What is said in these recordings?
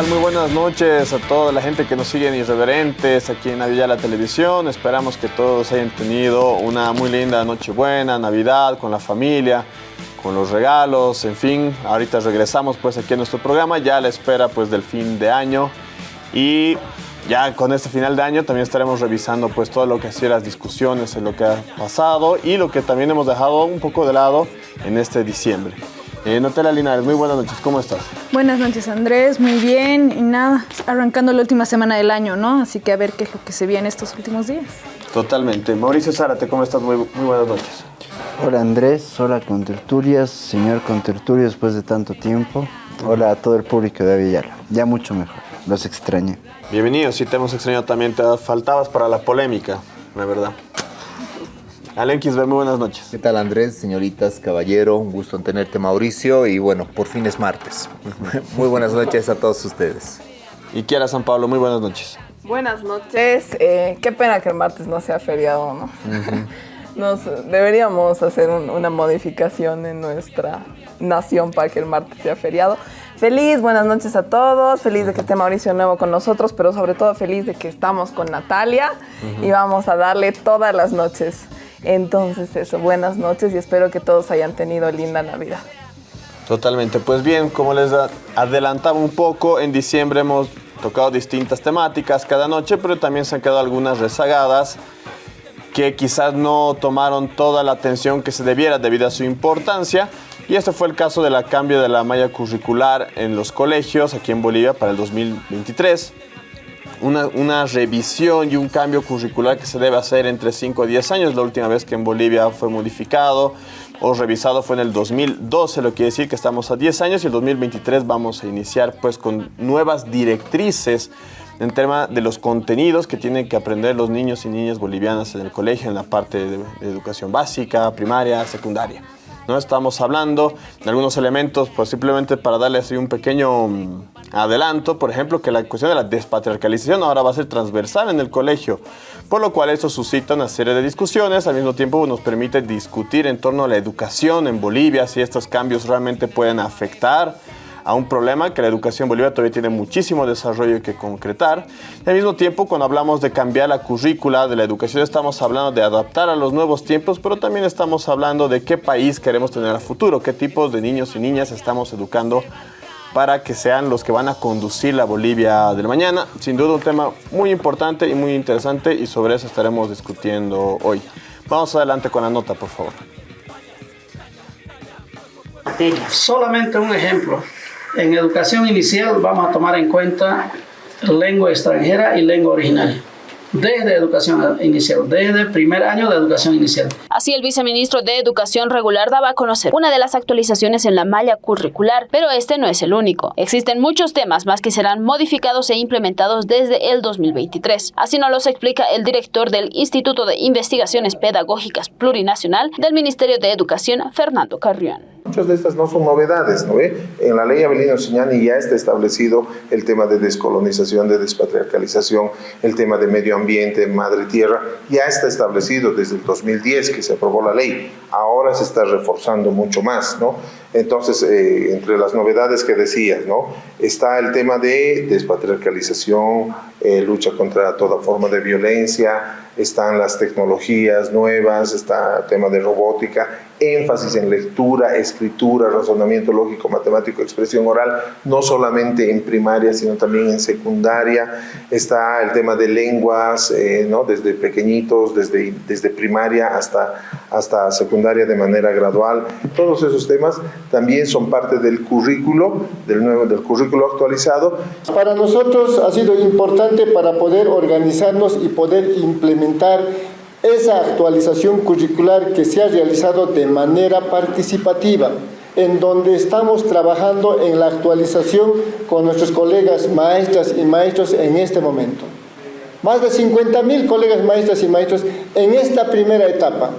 Muy buenas noches a toda la gente que nos sigue en Irreverentes aquí en Navidad la Televisión. Esperamos que todos hayan tenido una muy linda Nochebuena, Navidad con la familia, con los regalos, en fin. Ahorita regresamos pues aquí a nuestro programa, ya a la espera pues del fin de año y ya con este final de año también estaremos revisando pues todo lo que ha sido las discusiones en lo que ha pasado y lo que también hemos dejado un poco de lado en este diciembre. Eh, Notela Linares, muy buenas noches, ¿cómo estás? Buenas noches Andrés, muy bien y nada, arrancando la última semana del año, ¿no? Así que a ver qué es lo que se viene estos últimos días. Totalmente. Mauricio Zárate, ¿cómo estás? Muy, muy buenas noches. Hola Andrés, hola Conterturias, señor Conterturio después de tanto tiempo. Hola a todo el público de Avillala, ya mucho mejor, los extrañé. Bienvenido, sí te hemos extrañado también, te faltabas para la polémica, la verdad. Alen Kisber, muy buenas noches. ¿Qué tal Andrés, señoritas, caballero? Un gusto en tenerte Mauricio y bueno, por fin es martes. muy buenas noches a todos ustedes. Y Kiara San Pablo, muy buenas noches. Buenas noches. Eh, qué pena que el martes no sea feriado, ¿no? Nos, deberíamos hacer un- una modificación en nuestra nación para que el martes sea feriado. Feliz, buenas noches a todos. Feliz de que esté Mauricio nuevo con nosotros, pero sobre todo feliz de que estamos con Natalia y vamos a darle todas las noches. Entonces, eso, buenas noches y espero que todos hayan tenido linda Navidad. Totalmente. Pues bien, como les adelantaba un poco, en diciembre hemos tocado distintas temáticas cada noche, pero también se han quedado algunas rezagadas que quizás no tomaron toda la atención que se debiera debido a su importancia. Y este fue el caso del cambio de la malla curricular en los colegios aquí en Bolivia para el 2023. Una, una revisión y un cambio curricular que se debe hacer entre 5 a 10 años. La última vez que en Bolivia fue modificado o revisado fue en el 2012, lo que quiere decir que estamos a 10 años y el 2023 vamos a iniciar pues con nuevas directrices en tema de los contenidos que tienen que aprender los niños y niñas bolivianas en el colegio, en la parte de, de educación básica, primaria, secundaria. ¿no? Estamos hablando de algunos elementos, pues simplemente para darles un pequeño adelanto, por ejemplo, que la cuestión de la despatriarcalización ahora va a ser transversal en el colegio, por lo cual eso suscita una serie de discusiones, al mismo tiempo nos permite discutir en torno a la educación en Bolivia, si estos cambios realmente pueden afectar a un problema que la educación en Bolivia todavía tiene muchísimo desarrollo que concretar. Al mismo tiempo, cuando hablamos de cambiar la currícula de la educación, estamos hablando de adaptar a los nuevos tiempos, pero también estamos hablando de qué país queremos tener a futuro, qué tipos de niños y niñas estamos educando para que sean los que van a conducir la Bolivia del mañana. Sin duda un tema muy importante y muy interesante y sobre eso estaremos discutiendo hoy. Vamos adelante con la nota, por favor. Solamente un ejemplo. En educación inicial vamos a tomar en cuenta lengua extranjera y lengua originaria. Desde educación inicial, desde primer año de educación inicial. Así, el viceministro de Educación Regular daba a conocer una de las actualizaciones en la malla curricular, pero este no es el único. Existen muchos temas más que serán modificados e implementados desde el 2023. Así nos los explica el director del Instituto de Investigaciones Pedagógicas Plurinacional del Ministerio de Educación, Fernando Carrión. Muchas de estas no son novedades, ¿no ve? En la ley Avelino Siñani ya está establecido el tema de descolonización, de despatriarcalización, el tema de medio ambiente, madre tierra, ya está establecido desde el 2010 que se aprobó la ley. Ahora se está reforzando mucho más, ¿no? Entonces, eh, entre las novedades que decías, ¿no? Está el tema de despatriarcalización, eh, lucha contra toda forma de violencia, están las tecnologías nuevas, está el tema de robótica, énfasis en lectura, escritura, razonamiento lógico, matemático, expresión oral, no solamente en primaria, sino también en secundaria. Está el tema de lenguas, eh, ¿no? desde pequeñitos, desde, desde primaria hasta, hasta secundaria de manera gradual. Todos esos temas también son parte del currículo, del nuevo del currículo actualizado. Para nosotros ha sido importante para poder organizarnos y poder implementar esa actualización curricular que se ha realizado de manera participativa, en donde estamos trabajando en la actualización con nuestros colegas maestras y maestros en este momento. Más de 50 mil colegas maestras y maestros en esta primera etapa.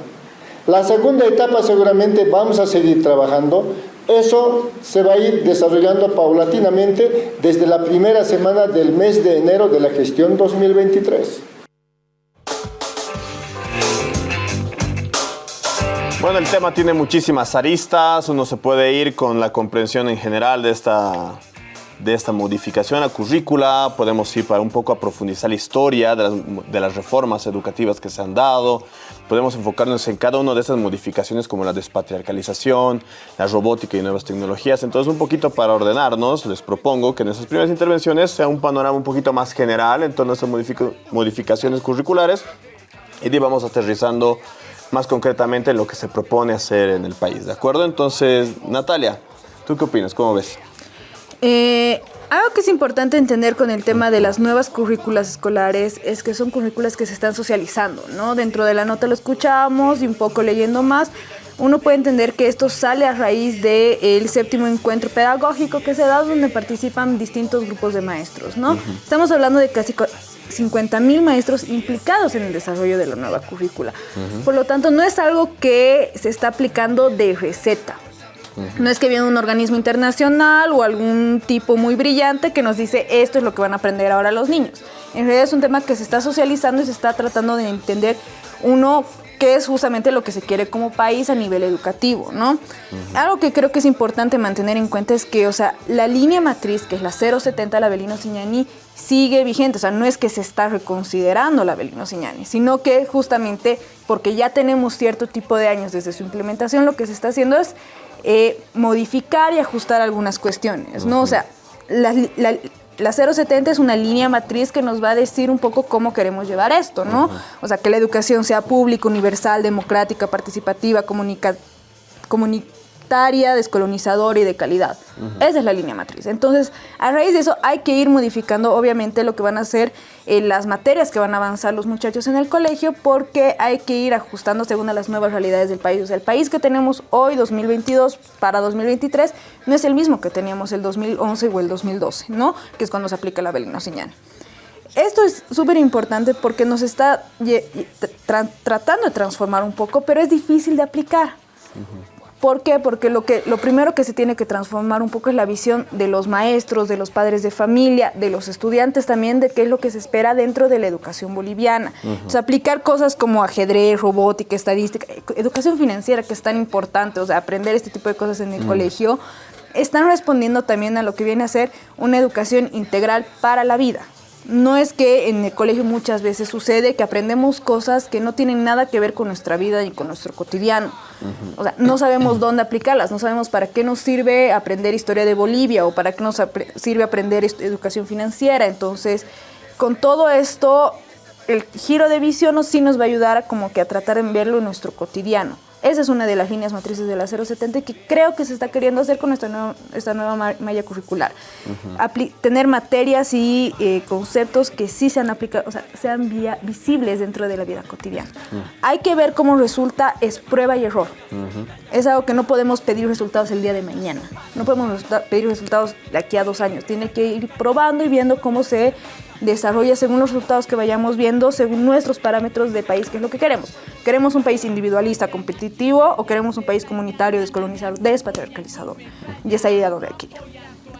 La segunda etapa seguramente vamos a seguir trabajando. Eso se va a ir desarrollando paulatinamente desde la primera semana del mes de enero de la gestión 2023. Bueno, el tema tiene muchísimas aristas, uno se puede ir con la comprensión en general de esta, de esta modificación a currícula, podemos ir para un poco a profundizar la historia de las, de las, reformas educativas que se han dado, podemos enfocarnos en cada una de estas modificaciones como la despatriarcalización, la robótica y nuevas tecnologías. Entonces, un poquito para ordenarnos, les propongo que en esas primeras intervenciones sea un panorama un poquito más general en torno a estas modificaciones curriculares. Y vamos aterrizando más concretamente en lo que se propone hacer en el país, ¿de acuerdo? Entonces, Natalia, ¿tú qué opinas? ¿Cómo ves? Eh, algo que es importante entender con el tema de las nuevas currículas escolares es que son currículas que se están socializando, ¿no? Dentro de la nota lo escuchamos y un poco leyendo más, uno puede entender que esto sale a raíz del séptimo encuentro pedagógico que se da donde participan distintos grupos de maestros, ¿no? Estamos hablando de casi 50 mil maestros implicados en el desarrollo de la nueva currícula. Por lo tanto, no es algo que se está aplicando de receta. No es que viene un organismo internacional o algún tipo muy brillante que nos dice esto es lo que van a aprender ahora los niños. En realidad es un tema que se está socializando y se está tratando de entender uno qué es justamente lo que se quiere como país a nivel educativo, ¿no? Algo que creo que es importante mantener en cuenta es que, o sea, la línea matriz, que es la 070 la Belino Signani, sigue vigente, o sea, no es que se está reconsiderando la Belino Signani, sino que justamente porque ya tenemos cierto tipo de años desde su implementación, lo que se está haciendo es eh, modificar y ajustar algunas cuestiones, ¿no? O sea, la, la, 070 es una línea matriz que nos va a decir un poco cómo queremos llevar esto, ¿no? O sea, que la educación sea pública, universal, democrática, participativa, comunica, descolonizadora y de calidad. Esa es la línea matriz. Entonces, a raíz de eso hay que ir modificando obviamente lo que van a ser eh, las materias que van a avanzar los muchachos en el colegio porque hay que ir ajustando según a las nuevas realidades del país. O sea, el país que tenemos hoy, 2022, para 2023, no es el mismo que teníamos el 2011 o el 2012, ¿no? Que es cuando se aplica la Belino Señal. Esto es súper importante porque nos está tratando de transformar un poco, pero es difícil de aplicar. ¿Por qué? Porque lo, que, lo primero que se tiene que transformar un poco es la visión de los maestros, de los padres de familia, de los estudiantes también, de qué es lo que se espera dentro de la educación boliviana. o sea, aplicar cosas como ajedrez, robótica, estadística, educación financiera, que es tan importante, o sea, aprender este tipo de cosas en el colegio, están respondiendo también a lo que viene a ser una educación integral para la vida. No es que en el colegio muchas veces sucede que aprendemos cosas que no tienen nada que ver con nuestra vida y con nuestro cotidiano. O sea, no sabemos dónde aplicarlas, no sabemos para qué nos sirve aprender historia de Bolivia o para qué nos sirve aprender educación financiera. Entonces, con todo esto, el giro de visión sí nos va a ayudar a como que a tratar de verlo en nuestro cotidiano. Esa es una de las líneas matrices de la 070 que creo que se está queriendo hacer con esta nueva, esta nueva malla curricular. tener materias y eh, conceptos que sí sean aplicados, o sea, sean visibles dentro de la vida cotidiana. Hay que ver cómo resulta, es prueba y error. Es algo que no podemos pedir resultados el día de mañana. No podemos pedir resultados de aquí a dos años. Tiene que ir probando y viendo cómo se desarrolla según los resultados que vayamos viendo, según nuestros parámetros de país, que es lo que queremos. ¿Queremos un país individualista, competitivo o queremos un país comunitario, descolonizado, despatriarcalizador? Y es ahí a donde hay que ir.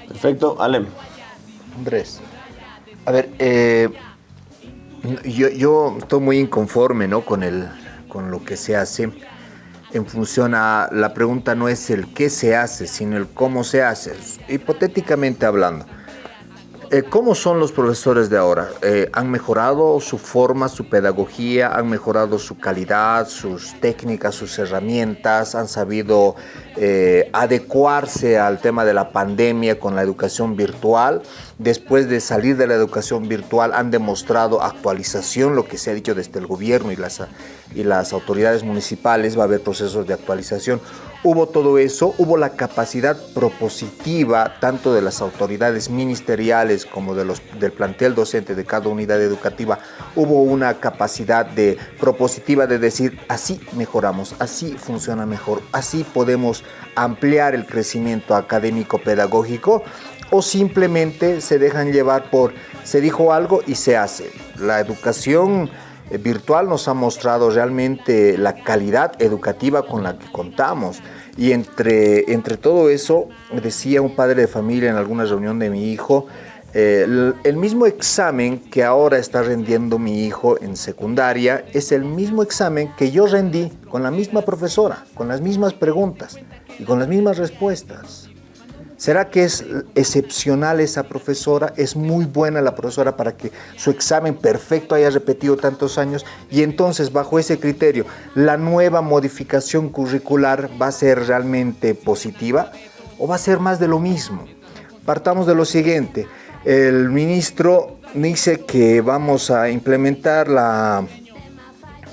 Perfecto. Alem. Andrés. A ver, eh, yo, yo, estoy muy inconforme ¿no? con, el, con lo que se hace en función a la pregunta no es el qué se hace, sino el cómo se hace, hipotéticamente hablando. Eh, ¿Cómo son los profesores de ahora? Eh, ¿Han mejorado su forma, su pedagogía? ¿Han mejorado su calidad, sus técnicas, sus herramientas? ¿Han sabido eh, adecuarse al tema de la pandemia con la educación virtual? Después de salir de la educación virtual, ¿han demostrado actualización? Lo que se ha dicho desde el gobierno y las, y las autoridades municipales, va a haber procesos de actualización hubo todo eso, hubo la capacidad propositiva tanto de las autoridades ministeriales como de los, del plantel docente de cada unidad educativa, hubo una capacidad de propositiva de decir así mejoramos, así funciona mejor, así podemos ampliar el crecimiento académico pedagógico o simplemente se dejan llevar por se dijo algo y se hace. La educación virtual nos ha mostrado realmente la calidad educativa con la que contamos. Y entre, entre todo eso, decía un padre de familia en alguna reunión de mi hijo, eh, el, mismo examen que ahora está rendiendo mi hijo en secundaria es el mismo examen que yo rendí con la misma profesora, con las mismas preguntas y con las mismas respuestas. ¿Será que es excepcional esa profesora? ¿Es muy buena la profesora para que su examen perfecto haya repetido tantos años? Y entonces, bajo ese criterio, ¿la nueva modificación curricular va a ser realmente positiva o va a ser más de lo mismo? Partamos de lo siguiente. El ministro dice que vamos a implementar la,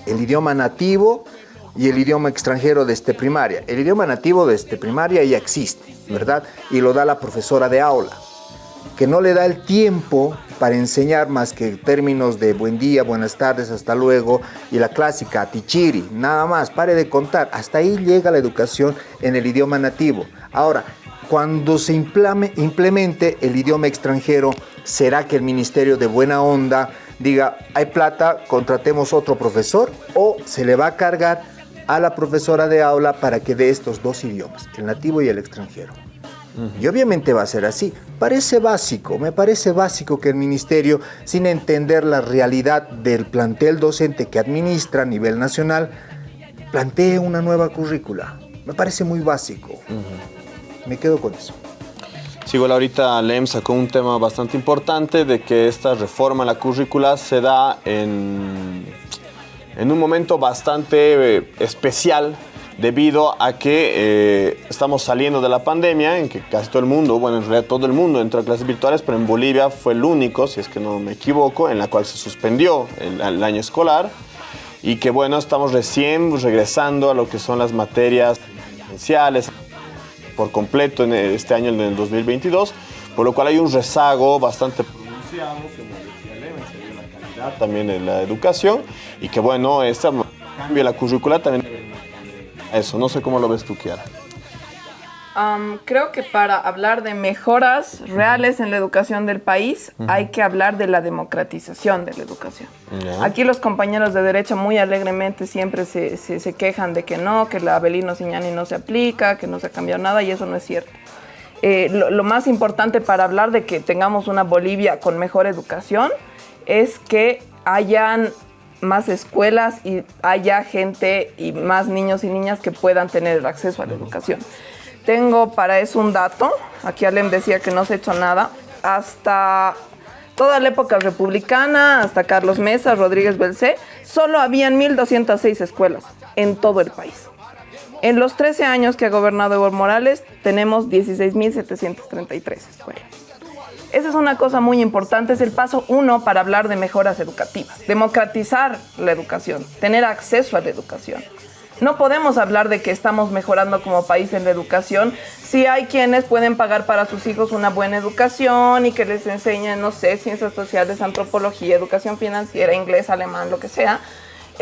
el idioma nativo y el idioma extranjero desde primaria. El idioma nativo desde primaria ya existe, ¿verdad? Y lo da la profesora de aula, que no le da el tiempo para enseñar más que términos de buen día, buenas tardes, hasta luego, y la clásica, tichiri, nada más, pare de contar. Hasta ahí llega la educación en el idioma nativo. Ahora, cuando se implemente el idioma extranjero, ¿será que el Ministerio de Buena Onda diga, hay plata, contratemos otro profesor? ¿O se le va a cargar a la profesora de aula para que dé estos dos idiomas, el nativo y el extranjero. Y obviamente va a ser así. Parece básico, me parece básico que el ministerio, sin entender la realidad del plantel docente que administra a nivel nacional, plantee una nueva currícula. Me parece muy básico. Me quedo con eso. Sí, igual ahorita LEM sacó un tema bastante importante de que esta reforma a la currícula se da en en un momento bastante eh, especial debido a que eh, estamos saliendo de la pandemia, en que casi todo el mundo, bueno, en realidad todo el mundo entró a clases virtuales, pero en Bolivia fue el único, si es que no me equivoco, en la cual se suspendió el, año escolar. Y que, bueno, estamos recién regresando a lo que son las materias esenciales por completo en este año, en el 2022, por lo cual hay un rezago bastante pronunciado, también en la educación y que bueno, este cambio la currícula también eso, no sé cómo lo ves tú, Kiara. creo que para hablar de mejoras reales en la educación del país hay que hablar de la democratización de la educación. Aquí los compañeros de derecha muy alegremente siempre se, se, quejan de que no, que la Abelino Siñani no se aplica, que no se ha cambiado nada y eso no es cierto. Eh, lo, más importante para hablar de que tengamos una Bolivia con mejor educación es que hayan más escuelas y haya gente y más niños y niñas que puedan tener acceso a la educación. Tengo para eso un dato, aquí Alem decía que no se ha hecho nada, hasta toda la época republicana, hasta Carlos Mesa, Rodríguez Belcé, solo habían 1.206 escuelas en todo el país. En los 13 años que ha gobernado Evo Morales, tenemos 16.733 escuelas. Esa es una cosa muy importante, es el paso uno para hablar de mejoras educativas. Democratizar la educación, tener acceso a la educación. No podemos hablar de que estamos mejorando como país en la educación si hay quienes pueden pagar para sus hijos una buena educación y que les enseñen, no sé, ciencias sociales, antropología, educación financiera, inglés, alemán, lo que sea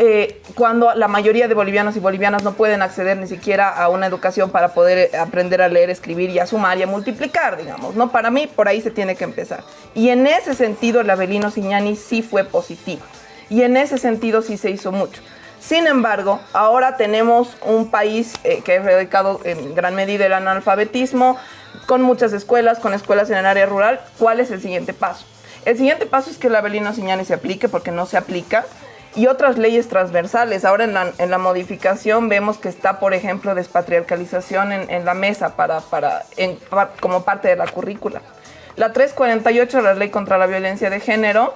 eh, cuando la mayoría de bolivianos y bolivianas no pueden acceder ni siquiera a una educación para poder aprender a leer, escribir y a sumar y a multiplicar, digamos, ¿no? Para mí, por ahí se tiene que empezar. Y en ese sentido, el Avelino Siñani sí fue positivo. Y en ese sentido sí se hizo mucho. Sin embargo, ahora tenemos un país eh, que es dedicado en gran medida al analfabetismo, con muchas escuelas, con escuelas en el área rural. ¿Cuál es el siguiente paso? El siguiente paso es que el Avelino Siñani se aplique, porque no se aplica y otras leyes transversales. Ahora en la, en la, modificación vemos que está, por ejemplo, despatriarcalización en, en la mesa para, para, en, como parte de la currícula. La 348, la ley contra la violencia de género,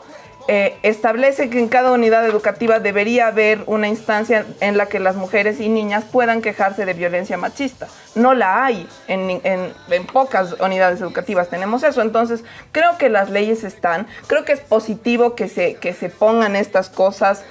eh, establece que en cada unidad educativa debería haber una instancia en la que las mujeres y niñas puedan quejarse de violencia machista. No la hay en, pocas unidades educativas, tenemos eso. Entonces, creo que las leyes están, creo que es positivo que se, que se pongan estas cosas.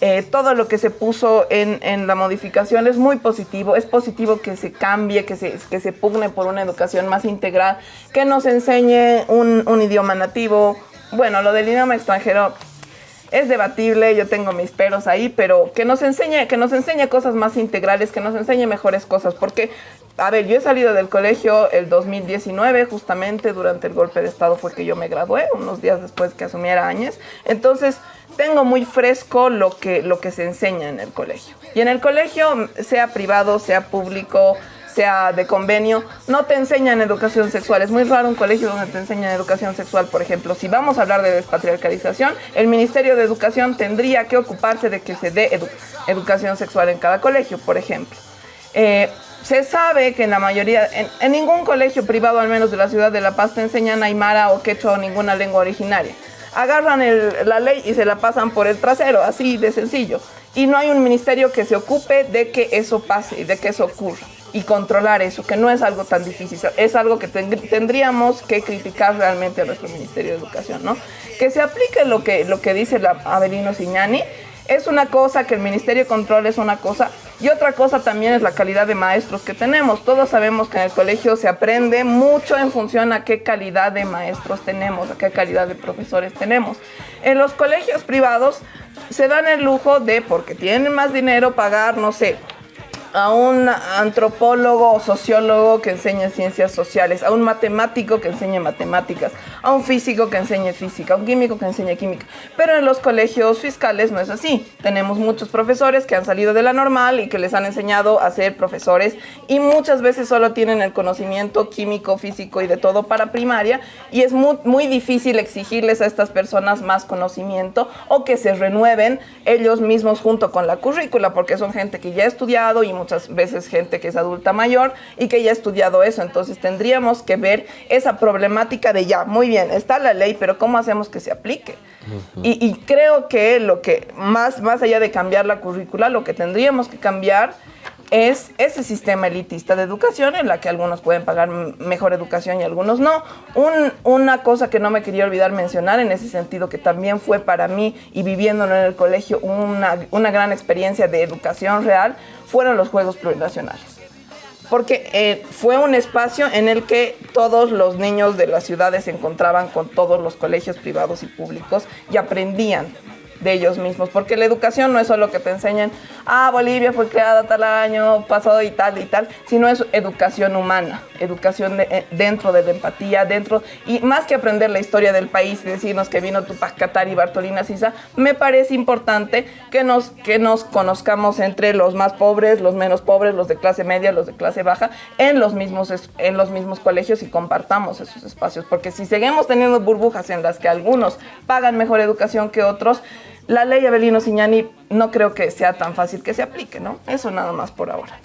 Eh, todo lo que se puso en, la modificación es muy positivo. Es positivo que se cambie, que se, que se pugne por una educación más integral, que nos enseñe un, un idioma nativo, bueno, lo del idioma extranjero es debatible, yo tengo mis peros ahí, pero que nos enseñe, que nos enseñe cosas más integrales, que nos enseñe mejores cosas, porque, a ver, yo he salido del colegio el 2019, justamente durante el golpe de Estado fue que yo me gradué, unos días después que asumiera Áñez, entonces tengo muy fresco lo que, lo que se enseña en el colegio. Y en el colegio, sea privado, sea público, sea de convenio, no te enseñan educación sexual. Es muy raro un colegio donde te enseñan educación sexual, por ejemplo. Si vamos a hablar de despatriarcalización, el Ministerio de Educación tendría que ocuparse de que se dé educación sexual en cada colegio, por ejemplo. Eh, se sabe que en la mayoría, en, ningún colegio privado, al menos de la ciudad de La Paz, te enseñan aymara o quechua o ninguna lengua originaria. Agarran la ley y se la pasan por el trasero, así de sencillo. Y no hay un ministerio que se ocupe de que eso pase y de que eso ocurra. Y controlar eso, que no es algo tan difícil. Es algo que ten- tendríamos que criticar realmente a nuestro Ministerio de Educación, ¿no? Que se aplique lo que, lo que dice la Avelino Signani, es una cosa, que el Ministerio controle es una cosa, y otra cosa también es la calidad de maestros que tenemos. Todos sabemos que en el colegio se aprende mucho en función a qué calidad de maestros tenemos, a qué calidad de profesores tenemos. En los colegios privados se dan el lujo de, porque tienen más dinero, pagar, no sé, a un antropólogo o sociólogo que enseñe ciencias sociales, a un matemático que enseñe matemáticas, a un físico que enseñe física, a un químico que enseñe química. Pero en los colegios fiscales no es así. Tenemos muchos profesores que han salido de la normal y que les han enseñado a ser profesores y muchas veces solo tienen el conocimiento químico, físico y de todo para primaria y es muy, muy difícil exigirles a estas personas más conocimiento o que se renueven ellos mismos junto con la currícula porque son gente que ya ha estudiado y muchas veces gente que es adulta mayor y que ya ha estudiado eso. Entonces tendríamos que ver esa problemática de ya, muy bien, está la ley, pero ¿cómo hacemos que se aplique? Y, y creo que lo que más, más allá de cambiar la currícula, lo que tendríamos que cambiar es ese sistema elitista de educación en la que algunos pueden pagar mejor educación y algunos no. Un- una cosa que no me quería olvidar mencionar en ese sentido, que también fue para mí y viviéndolo en el colegio una, una gran experiencia de educación real, fueron los Juegos Plurinacionales porque eh, fue un espacio en el que todos los niños de las ciudades se encontraban con todos los colegios privados y públicos y aprendían de ellos mismos, porque la educación no es solo que te enseñen, ah, Bolivia fue creada tal año, pasó y tal y tal, sino es educación humana, educación de- eh, dentro de la empatía, dentro, y más que aprender la historia del país y decirnos que vino Tupac Katari y Bartolina Sisa, me parece importante que nos, que nos conozcamos entre los más pobres, los menos pobres, los de clase media, los de clase baja, en los mismos, en los mismos colegios y compartamos esos espacios, porque si seguimos teniendo burbujas en las que algunos pagan mejor educación que otros, la ley Avelino Signani no creo que sea tan fácil que se aplique, ¿no? Eso nada más por ahora.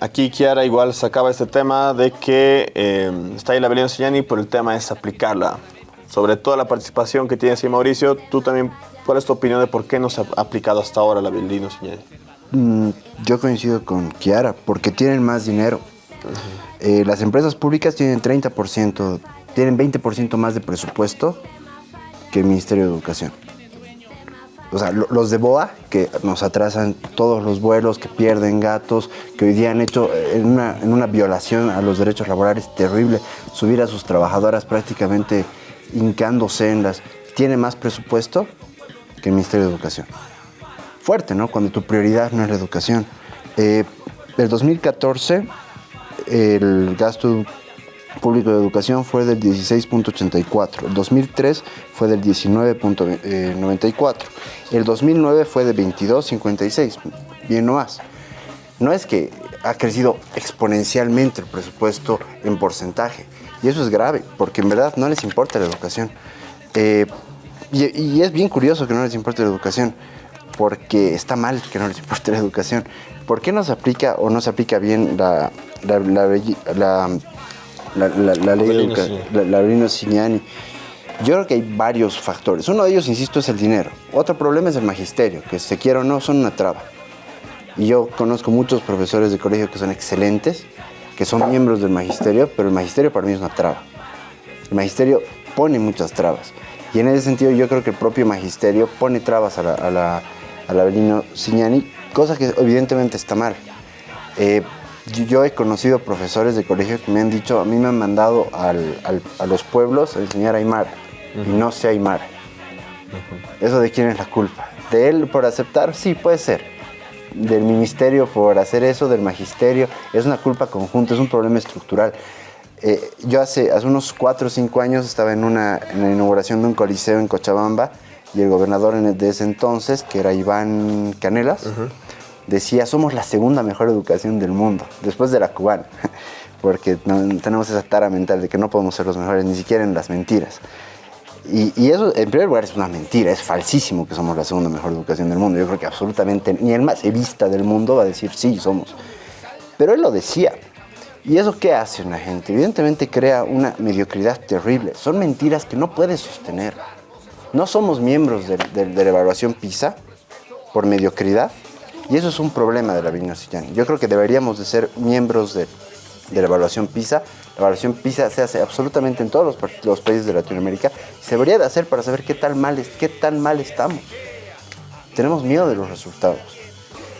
Aquí Kiara igual sacaba este tema de que eh, está ahí la Belén Signani, pero el tema es aplicarla. Sobre todo la participación que tiene así Mauricio, tú también, ¿cuál es tu opinión de por qué no se ha aplicado hasta ahora la Belén Signani? Mm, yo coincido con Kiara, porque tienen más dinero. Eh, las empresas públicas tienen 30%, tienen 20% más de presupuesto que el Ministerio de Educación. O sea, lo- los de BOA, que nos atrasan todos los vuelos, que pierden gatos, que hoy día han hecho eh, en una, en una violación a los derechos laborales terrible, subir a sus trabajadoras prácticamente hincándose en las... Tiene más presupuesto que el Ministerio de Educación fuerte, ¿no? Cuando tu prioridad no es la educación. Eh, el 2014, el gasto público de educación fue del 16.84. El 2003 fue del 19.94. El 2009 fue de 22.56. Bien no más. No es que ha crecido exponencialmente el presupuesto en porcentaje. Y eso es grave, porque en verdad no les importa la educación. Eh, y, es bien curioso que no les importe la educación, porque está mal que no les importe la educación. ¿Por qué no se aplica o no se aplica bien la- la- la- la ley de Avelino educa- Signani. la, Signani? Yo creo que hay varios factores. Uno de ellos, insisto, es el dinero. Otro problema es el magisterio, que se quiera o no, son una traba. Y yo conozco muchos profesores de colegio que son excelentes, que son miembros del magisterio, pero el magisterio para mí es una traba. El magisterio pone muchas trabas. Y en ese sentido yo creo que el propio magisterio pone trabas a la, a la, a la Avelino Signani, cosa que evidentemente está mal. Eh, yo, he conocido profesores de colegio que me han dicho, a mí me han mandado al- al- a los pueblos a enseñar Aymara, y no sé Aymara. ¿Eso de quién es la culpa? ¿De él por aceptar? Sí, puede ser. Del ministerio por hacer eso, del magisterio. Es una culpa conjunta, es un problema estructural. Eh, yo hace, hace unos 4 o 5 años estaba en, una, en la inauguración de un coliseo en Cochabamba y el gobernador de ese entonces, que era Iván Canelas, decía, somos la segunda mejor educación del mundo, después de la cubana, porque no- tenemos esa tara mental de que no podemos ser los mejores, ni siquiera en las mentiras. Y, eso, en primer lugar, es una mentira, es falsísimo que somos la segunda mejor educación del mundo. Yo creo que absolutamente ni el más evista del mundo va a decir sí, somos. Pero él lo decía. ¿Y eso qué hace una gente? Evidentemente crea una mediocridad terrible. Son mentiras que no puedes sostener. No somos miembros de- de la evaluación PISA por mediocridad. Y eso es un problema de la Sillani. Yo creo que deberíamos de ser miembros de, la evaluación PISA. La evaluación PISA se hace absolutamente en todos los, países de Latinoamérica. Se debería de hacer para saber qué tan mal, es- qué tan mal estamos. Tenemos miedo de los resultados.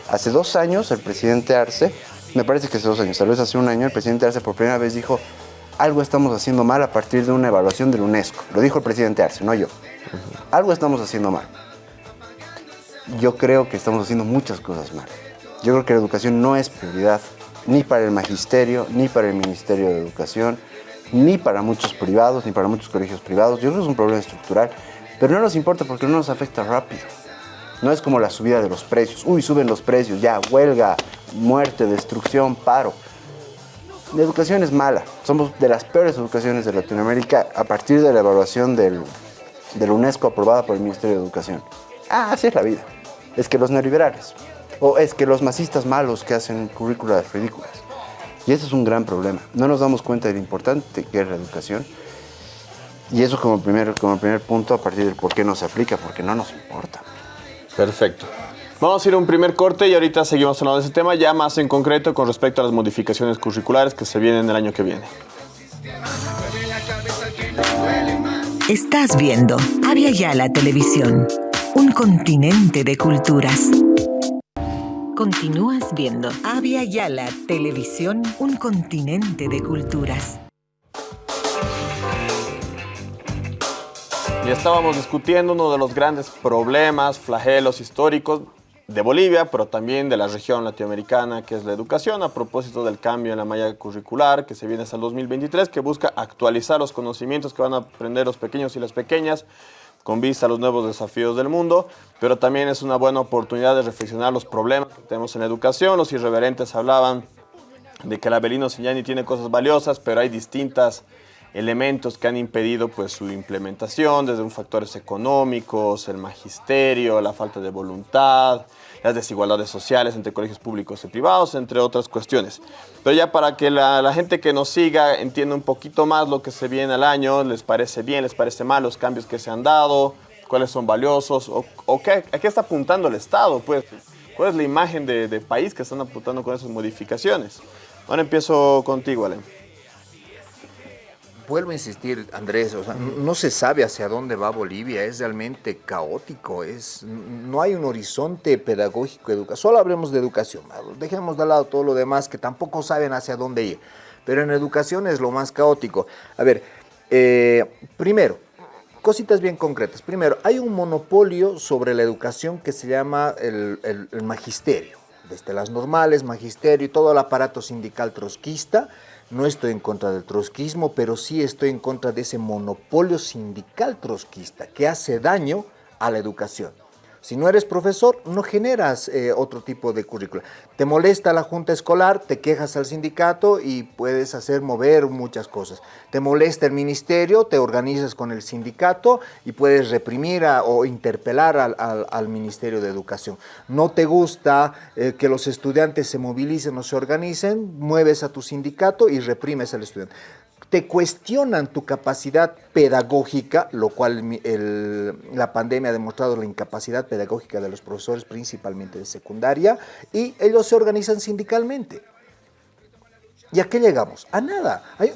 Hace dos años el presidente Arce, me parece que hace dos años, tal vez hace un año, el presidente Arce por primera vez dijo, algo estamos haciendo mal a partir de una evaluación de la UNESCO. Lo dijo el presidente Arce, no yo. Algo estamos haciendo mal. Yo creo que estamos haciendo muchas cosas mal. Yo creo que la educación no es prioridad ni para el magisterio, ni para el Ministerio de Educación, ni para muchos privados, ni para muchos colegios privados. Yo creo que es un problema estructural, pero no nos importa porque no nos afecta rápido. No es como la subida de los precios. Uy, suben los precios, ya, huelga, muerte, destrucción, paro. La educación es mala. Somos de las peores educaciones de Latinoamérica a partir de la evaluación del, de la UNESCO aprobada por el Ministerio de Educación. Ah, así es la vida. Es que los neoliberales. O es que los masistas malos que hacen currículas ridículas. Y ese es un gran problema. No nos damos cuenta de lo importante que es la educación. Y eso como primer, como primer punto a partir del por qué no se aplica, porque no nos importa. Perfecto. Vamos a ir a un primer corte y ahorita seguimos hablando de ese tema, ya más en concreto con respecto a las modificaciones curriculares que se vienen el año que viene. Estás viendo Avia Yala Televisión, un continente de culturas. Continúas viendo Avia Yala Televisión, un continente de culturas. Ya estábamos discutiendo uno de los grandes problemas, flagelos históricos de Bolivia, pero también de la región latinoamericana, que es la educación, a propósito del cambio en la malla curricular que se viene hasta el 2023, que busca actualizar los conocimientos que van a aprender los pequeños y las pequeñas con vista a los nuevos desafíos del mundo, pero también es una buena oportunidad de reflexionar los problemas que tenemos en la educación. Los irreverentes hablaban de que la Belino Signani tiene cosas valiosas, pero hay distintas elementos que han impedido pues, su implementación, desde factores económicos, el magisterio, la falta de voluntad, las desigualdades sociales entre colegios públicos y privados, entre otras cuestiones. Pero ya para que la, gente que nos siga entienda un poquito más lo que se viene al año, les parece bien, les parece mal los cambios que se han dado, cuáles son valiosos, o, o qué, a qué está apuntando el Estado, pues, cuál es la imagen de, de país que están apuntando con esas modificaciones. Ahora empiezo contigo, Alem. Vuelvo a insistir, Andrés, o sea, no se sabe hacia dónde va Bolivia, es realmente caótico, es, no hay un horizonte pedagógico. Solo hablemos de educación, dejemos de lado todo lo demás que tampoco saben hacia dónde ir, pero en educación es lo más caótico. A ver, eh, primero, cositas bien concretas. Primero, hay un monopolio sobre la educación que se llama el, el- el magisterio, desde las normales, magisterio y todo el aparato sindical trotskista. No estoy en contra del trotskismo, pero sí estoy en contra de ese monopolio sindical trotskista que hace daño a la educación. Si no eres profesor, no generas eh, otro tipo de currícula. Te molesta la junta escolar, te quejas al sindicato y puedes hacer mover muchas cosas. Te molesta el ministerio, te organizas con el sindicato y puedes reprimir o interpelar al Ministerio de Educación. No te gusta eh, que los estudiantes se movilicen o se organicen, mueves a tu sindicato y reprimes al estudiante te cuestionan tu capacidad pedagógica, lo cual la pandemia ha demostrado la incapacidad pedagógica de los profesores, principalmente de secundaria, y ellos se organizan sindicalmente. ¿Y a qué llegamos? A nada. Hay,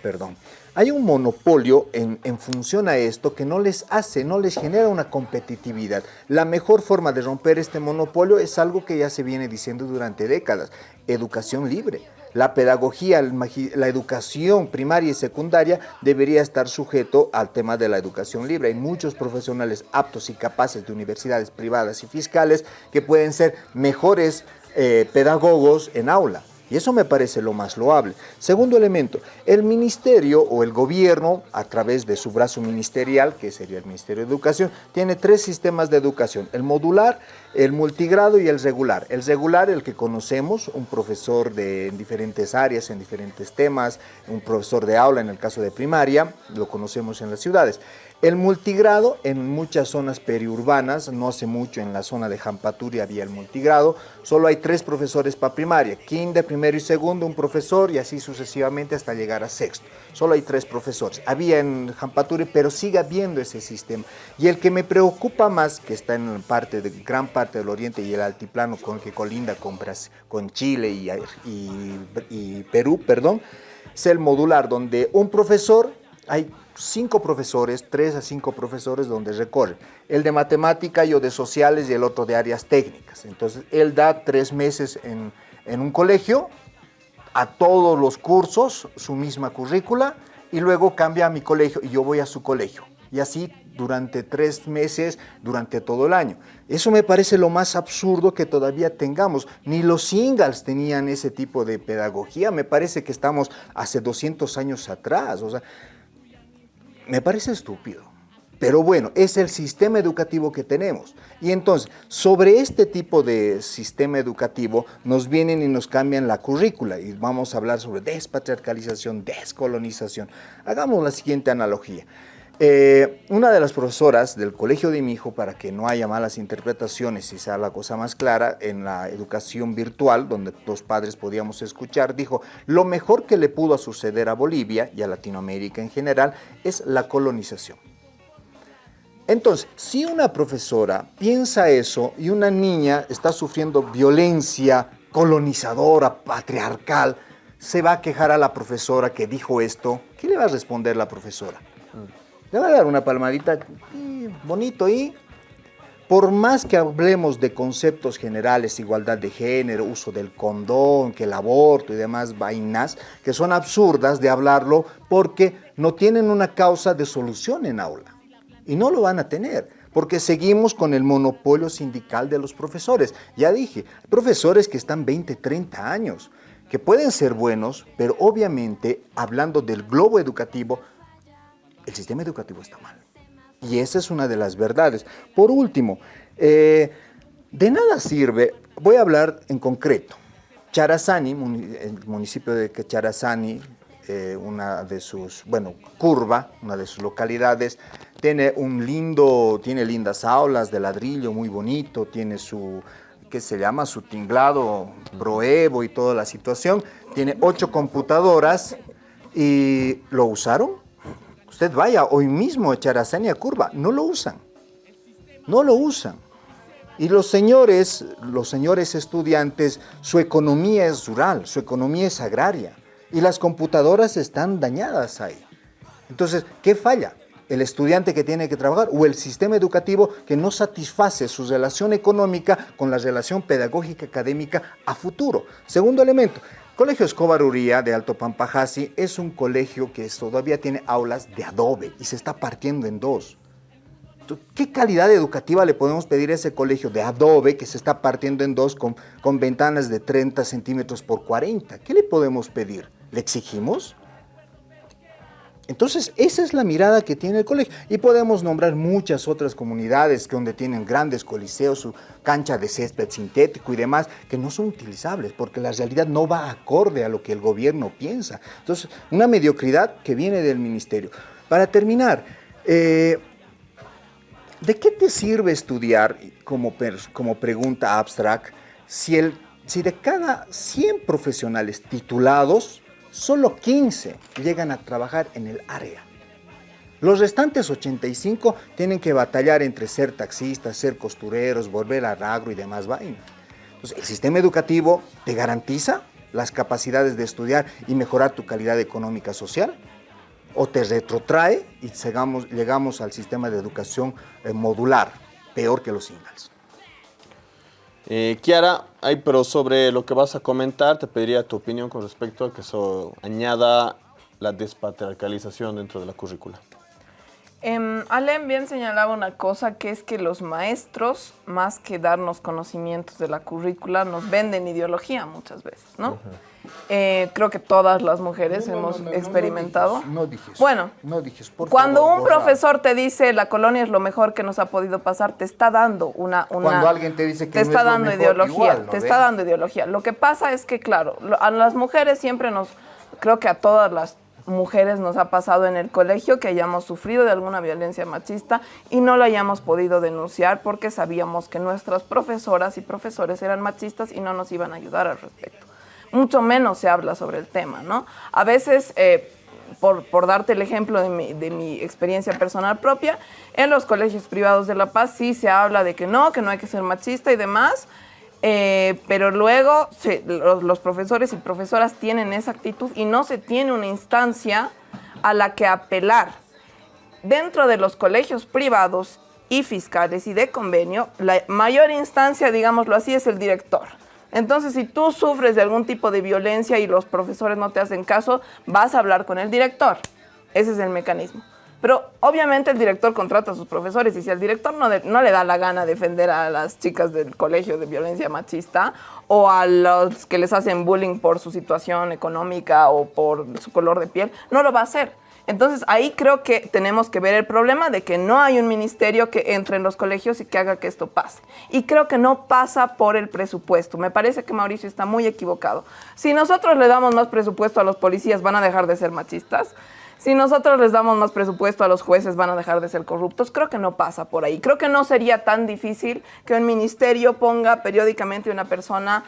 perdón. Hay un monopolio en función a esto que no les hace, no les genera una competitividad. La mejor forma de romper este monopolio es algo que ya se viene diciendo durante décadas, educación libre. La pedagogía, la educación primaria y secundaria debería estar sujeto al tema de la educación libre. Hay muchos profesionales aptos y capaces de universidades privadas y fiscales que pueden ser mejores eh, pedagogos en aula. Y eso me parece lo más loable. Segundo elemento, el ministerio o el gobierno, a través de su brazo ministerial, que sería el Ministerio de Educación, tiene tres sistemas de educación. El modular, el multigrado y el regular. El regular, el que conocemos, un profesor de en diferentes áreas, en diferentes temas, un profesor de aula en el caso de primaria, lo conocemos en las ciudades. El multigrado en muchas zonas periurbanas, no hace mucho en la zona de Jampaturi había el multigrado, solo hay tres profesores para primaria, kinder, primero y segundo, un profesor y así sucesivamente hasta llegar a sexto. Solo hay tres profesores. Había en Jampaturi, pero sigue habiendo ese sistema. Y el que me preocupa más, que está en parte de, gran parte del oriente y el altiplano con que colinda con, con Chile y, y, y Perú, perdón, es el modular, donde un profesor hay cinco profesores, tres a cinco profesores donde recorre. El de matemática, yo de sociales y el otro de áreas técnicas. Entonces, él da tres meses en, en un colegio, a todos los cursos, su misma currícula, y luego cambia a mi colegio y yo voy a su colegio. Y así durante tres meses, durante todo el año. Eso me parece lo más absurdo que todavía tengamos. Ni los singles tenían ese tipo de pedagogía. Me parece que estamos hace 200 años atrás. O sea, me parece estúpido. Pero bueno, es el sistema educativo que tenemos. Y entonces, sobre este tipo de sistema educativo, nos vienen y nos cambian la currícula. Y vamos a hablar sobre despatriarcalización, descolonización. Hagamos la siguiente analogía. Eh, una de las profesoras del colegio de mi hijo, para que no haya malas interpretaciones y sea la cosa más clara, en la educación virtual, donde los padres podíamos escuchar, dijo, lo mejor que le pudo suceder a Bolivia y a Latinoamérica en general es la colonización. Entonces, si una profesora piensa eso y una niña está sufriendo violencia colonizadora, patriarcal, se va a quejar a la profesora que dijo esto, ¿qué le va a responder la profesora? Va a dar una palmadita bonito y por más que hablemos de conceptos generales, igualdad de género, uso del condón, que el aborto y demás vainas, que son absurdas de hablarlo porque no tienen una causa de solución en aula. Y no lo van a tener, porque seguimos con el monopolio sindical de los profesores. Ya dije, profesores que están 20, 30 años, que pueden ser buenos, pero obviamente, hablando del globo educativo, el sistema educativo está mal. Y esa es una de las verdades. Por último, eh, de nada sirve, voy a hablar en concreto. Charazani, el municipio de Charazani, eh, una de sus, bueno, Curva, una de sus localidades, tiene un lindo, tiene lindas aulas de ladrillo muy bonito, tiene su, ¿qué se llama? Su tinglado, broevo y toda la situación. Tiene ocho computadoras y lo usaron Usted vaya hoy mismo a Charazania Curva, no lo usan, no lo usan. Y los señores, los señores estudiantes, su economía es rural, su economía es agraria y las computadoras están dañadas ahí. Entonces, ¿qué falla? el estudiante que tiene que trabajar o el sistema educativo que no satisface su relación económica con la relación pedagógica académica a futuro. Segundo elemento, Colegio Escobar Uría de Alto Pampajasi es un colegio que todavía tiene aulas de adobe y se está partiendo en dos. ¿Qué calidad educativa le podemos pedir a ese colegio de adobe que se está partiendo en dos con, con ventanas de 30 centímetros por 40? ¿Qué le podemos pedir? ¿Le exigimos? Entonces, esa es la mirada que tiene el colegio. Y podemos nombrar muchas otras comunidades donde tienen grandes coliseos, su cancha de césped sintético y demás, que no son utilizables porque la realidad no va acorde a lo que el gobierno piensa. Entonces, una mediocridad que viene del ministerio. Para terminar, eh, ¿de qué te sirve estudiar como, como pregunta abstract si, el, si de cada 100 profesionales titulados, solo 15 llegan a trabajar en el área. Los restantes 85 tienen que batallar entre ser taxistas, ser costureros, volver al agro y demás vainas. el sistema educativo te garantiza las capacidades de estudiar y mejorar tu calidad económica social o te retrotrae y llegamos, al sistema de educación eh, modular, peor que los singles. Eh, Kiara, pero sobre lo que vas a comentar, te pediría tu opinión con respecto a que eso añada la despatriarcalización dentro de la currícula. Eh, Alem bien señalaba una cosa, que es que los maestros, más que darnos conocimientos de la currícula, nos venden ideología muchas veces, ¿no? Eh, creo que todas las mujeres hemos experimentado. No dijes. Bueno, no dijes. Por cuando favor, un borra. profesor te dice la colonia es lo mejor que nos ha podido pasar, te está dando una... una Cuando alguien te dice que te está es lo dando mejor, ideología, igual, ¿no te está dando ideología. Lo que pasa es que, claro, lo- a las mujeres siempre nos, creo que a todas las mujeres nos ha pasado en el colegio que hayamos sufrido de alguna violencia machista y no lo hayamos podido denunciar porque sabíamos que nuestras profesoras y profesores eran machistas y no nos iban a ayudar al respecto. Mucho menos se habla sobre el tema, ¿no? A veces, eh, por, por darte el ejemplo de mi, de mi experiencia personal propia, en los colegios privados de La Paz sí se habla de que no, que no hay que ser machista y demás, eh, pero luego los, los profesores y profesoras tienen esa actitud y no se tiene una instancia a la que apelar. Dentro de los colegios privados y fiscales y de convenio, la mayor instancia, digámoslo así, es el director. Entonces, si tú sufres de algún tipo de violencia y los profesores no te hacen caso, vas a hablar con el director. Ese es el mecanismo. Pero obviamente el director contrata a sus profesores y si al director no, de- no le da la gana defender a las chicas del colegio de violencia machista o a los que les hacen bullying por su situación económica o por su color de piel, no lo va a hacer. Entonces ahí creo que tenemos que ver el problema de que no hay un ministerio que entre en los colegios y que haga que esto pase. Y creo que no pasa por el presupuesto. Me parece que Mauricio está muy equivocado. Si nosotros le damos más presupuesto a los policías, van a dejar de ser machistas. Si nosotros les damos más presupuesto a los jueces, van a dejar de ser corruptos. Creo que no pasa por ahí. Creo que no sería tan difícil que un ministerio ponga periódicamente una persona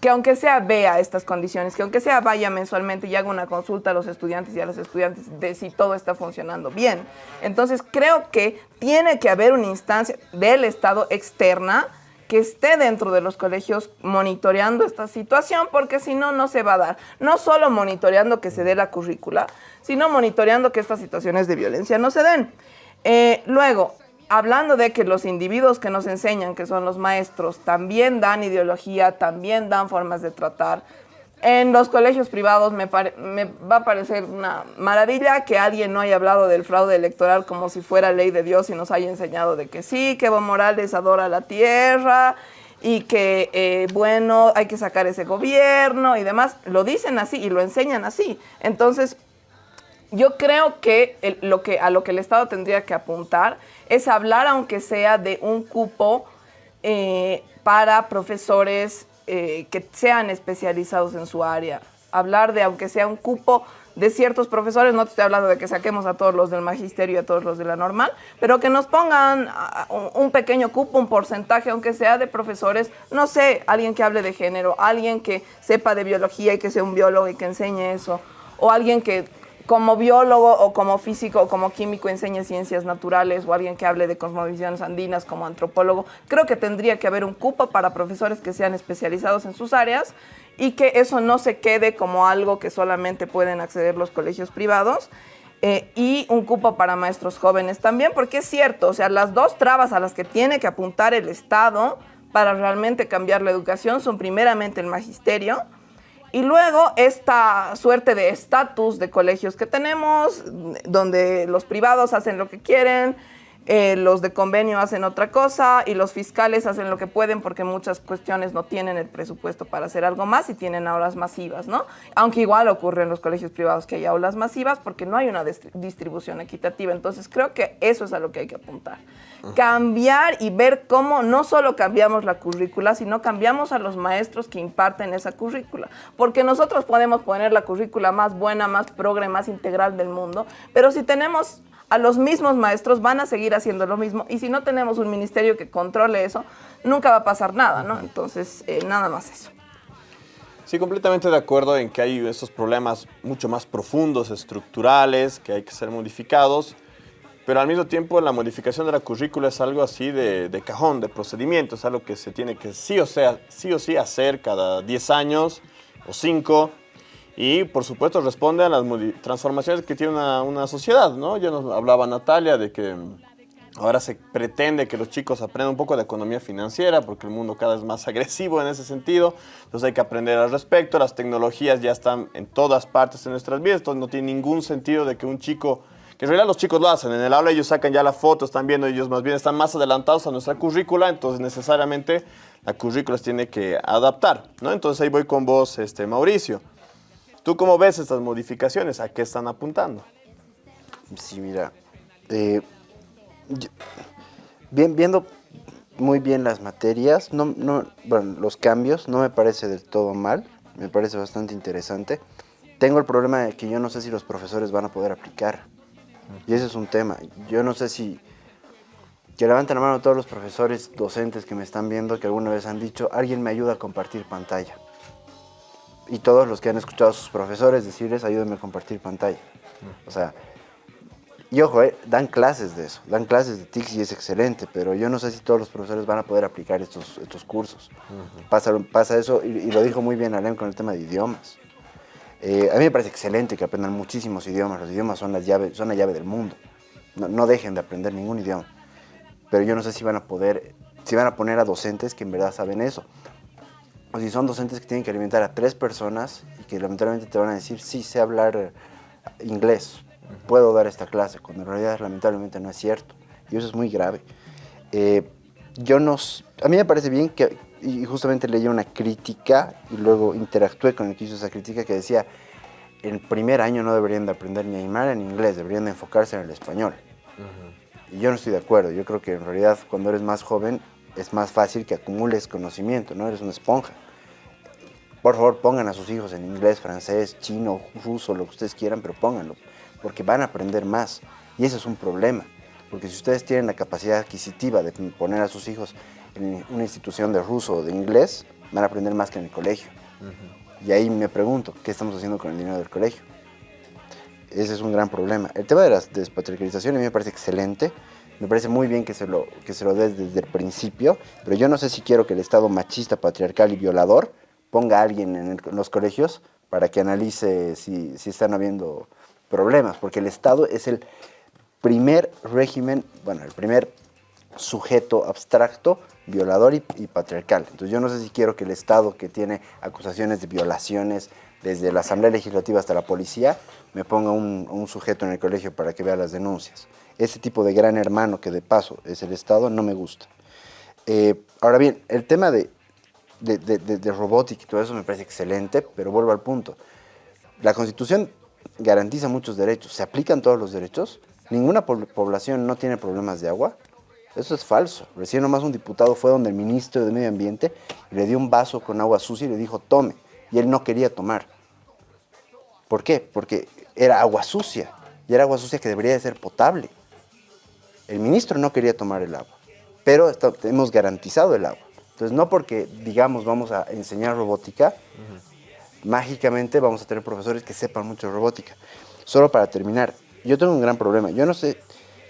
que aunque sea vea estas condiciones, que aunque sea vaya mensualmente y haga una consulta a los estudiantes y a las estudiantes de si todo está funcionando bien. Entonces creo que tiene que haber una instancia del Estado externa que esté dentro de los colegios monitoreando esta situación, porque si no, no se va a dar. No solo monitoreando que se dé la currícula, sino monitoreando que estas situaciones de violencia no se den. Eh, luego, hablando de que los individuos que nos enseñan, que son los maestros, también dan ideología, también dan formas de tratar. En los colegios privados me, va a parecer una maravilla que alguien no haya hablado del fraude electoral como si fuera ley de Dios y nos haya enseñado de que sí, que Evo Morales adora la tierra y que, eh, bueno, hay que sacar ese gobierno y demás. Lo dicen así y lo enseñan así. Entonces, yo creo que, lo que a lo que el Estado tendría que apuntar es hablar, aunque sea de un cupo eh, para profesores eh, que sean especializados en su área. Hablar de, aunque sea un cupo de ciertos profesores, no te estoy hablando de que saquemos a todos los del magisterio y a todos los de la normal, pero que nos pongan ah, un, un pequeño cupo, un porcentaje, aunque sea de profesores, no sé, alguien que hable de género, alguien que sepa de biología y que sea un biólogo y que enseñe eso, o alguien que como biólogo o como físico o como químico enseñe ciencias naturales o alguien que hable de cosmovisiones andinas como antropólogo, creo que tendría que haber un cupo para profesores que sean especializados en sus áreas y que eso no se quede como algo que solamente pueden acceder los colegios privados. eh, y un cupo para maestros jóvenes también, porque es cierto, o sea, las dos trabas a las que tiene que apuntar el Estado para realmente cambiar la educación son primeramente el magisterio, y luego esta suerte de estatus de colegios que tenemos, donde los privados hacen lo que quieren, eh, los de convenio hacen otra cosa y los fiscales hacen lo que pueden porque muchas cuestiones no tienen el presupuesto para hacer algo más y tienen aulas masivas, ¿no? Aunque igual ocurre en los colegios privados que hay aulas masivas porque no hay una distri- distribución equitativa. Entonces creo que eso es a lo que hay que apuntar. Cambiar y ver cómo no solo cambiamos la currícula, sino cambiamos a los maestros que imparten esa currícula. Porque nosotros podemos poner la currícula más buena, más progre, más integral del mundo, pero si tenemos a los mismos maestros van a seguir haciendo lo mismo y si no tenemos un ministerio que controle eso, nunca va a pasar nada, ¿no? Entonces, eh, nada más eso. Sí, completamente de acuerdo en que hay esos problemas mucho más profundos, estructurales, que hay que ser modificados, pero al mismo tiempo la modificación de la currícula es algo así de, cajón, de procedimiento, es algo que se tiene que sí o, sea, sí, o sí hacer cada 10 años o 5 y por supuesto responde a las transformaciones que tiene una, una sociedad, ¿no? Ya nos hablaba Natalia de que mm, ahora se pretende que los chicos aprendan un poco de economía financiera porque el mundo cada vez más agresivo en ese sentido, entonces hay que aprender al respecto, las tecnologías ya están en todas partes de nuestras vidas, entonces no tiene ningún sentido de que un chico, que en realidad los chicos lo hacen, en el aula ellos sacan ya la foto, están viendo, ellos más bien están más adelantados a nuestra currícula, entonces necesariamente la currícula se tiene que adaptar, ¿no? Entonces ahí voy con vos, este, Mauricio. ¿Tú cómo ves estas modificaciones? ¿A qué están apuntando? Sí, mira, eh, bien, viendo muy bien las materias, no, no, bueno, los cambios, no me parece del todo mal, me parece bastante interesante. Tengo el problema de que yo no sé si los profesores van a poder aplicar. Y ese es un tema. Yo no sé si... Que levanten la mano todos los profesores, docentes que me están viendo, que alguna vez han dicho, alguien me ayuda a compartir pantalla. Y todos los que han escuchado a sus profesores decirles, ayúdenme a compartir pantalla. O sea, y ojo, eh, dan clases de eso, dan clases de TICS y es excelente, pero yo no sé si todos los profesores van a poder aplicar estos, estos cursos. pasa, pasa eso, y, y lo dijo muy bien Alem con el tema de idiomas. Eh, a mí me parece excelente que aprendan muchísimos idiomas, los idiomas son la llave, son la llave del mundo. No, no dejen de aprender ningún idioma. Pero yo no sé si van a poder, si van a poner a docentes que en verdad saben eso. O si son docentes que tienen que alimentar a tres personas y que lamentablemente te van a decir, sí, sé hablar eh, inglés, puedo dar esta clase, cuando en realidad lamentablemente no es cierto. Y eso es muy grave. Eh, yo no, a mí me parece bien que, y justamente leí una crítica y luego interactué con el que hizo esa crítica que decía, en primer año no deberían de aprender ni Aymara ni inglés, deberían de enfocarse en el español. Y yo no estoy de acuerdo, yo creo que en realidad cuando eres más joven es más fácil que acumules conocimiento, ¿no? Eres una esponja. Por favor, pongan a sus hijos en inglés, francés, chino, ruso, lo que ustedes quieran, pero pónganlo, porque van a aprender más. Y ese es un problema, porque si ustedes tienen la capacidad adquisitiva de poner a sus hijos en una institución de ruso o de inglés, van a aprender más que en el colegio. Y ahí me pregunto, ¿qué estamos haciendo con el dinero del colegio? Ese es un gran problema. El tema de la despatriarcalización a mí me parece excelente. Me parece muy bien que se lo, que se lo des desde el principio, pero yo no sé si quiero que el Estado machista, patriarcal y violador ponga a alguien en, los colegios para que analice si, están habiendo problemas, porque el Estado es el primer régimen, bueno, el primer sujeto abstracto, violador y, patriarcal. Entonces yo no sé si quiero que el Estado que tiene acusaciones de violaciones desde la Asamblea Legislativa hasta la policía, me ponga un, un sujeto en el colegio para que vea las denuncias. Ese tipo de gran hermano que de paso es el Estado no me gusta. Eh, ahora bien, el tema de, de, robótica y todo eso me parece excelente, pero vuelvo al punto. La Constitución garantiza muchos derechos. ¿Se aplican todos los derechos? ¿Ninguna pobl- población no tiene problemas de agua? Eso es falso. Recién nomás un diputado fue donde el ministro de Medio Ambiente le dio un vaso con agua sucia y le dijo, tome. Y él no quería tomar. ¿Por qué? Porque era agua sucia. Y era agua sucia que debería de ser potable. El ministro no quería tomar el agua. Pero hemos garantizado el agua. Entonces, no porque digamos vamos a enseñar robótica, mágicamente vamos a tener profesores que sepan mucho de robótica. Solo para terminar, yo tengo un gran problema. Yo no sé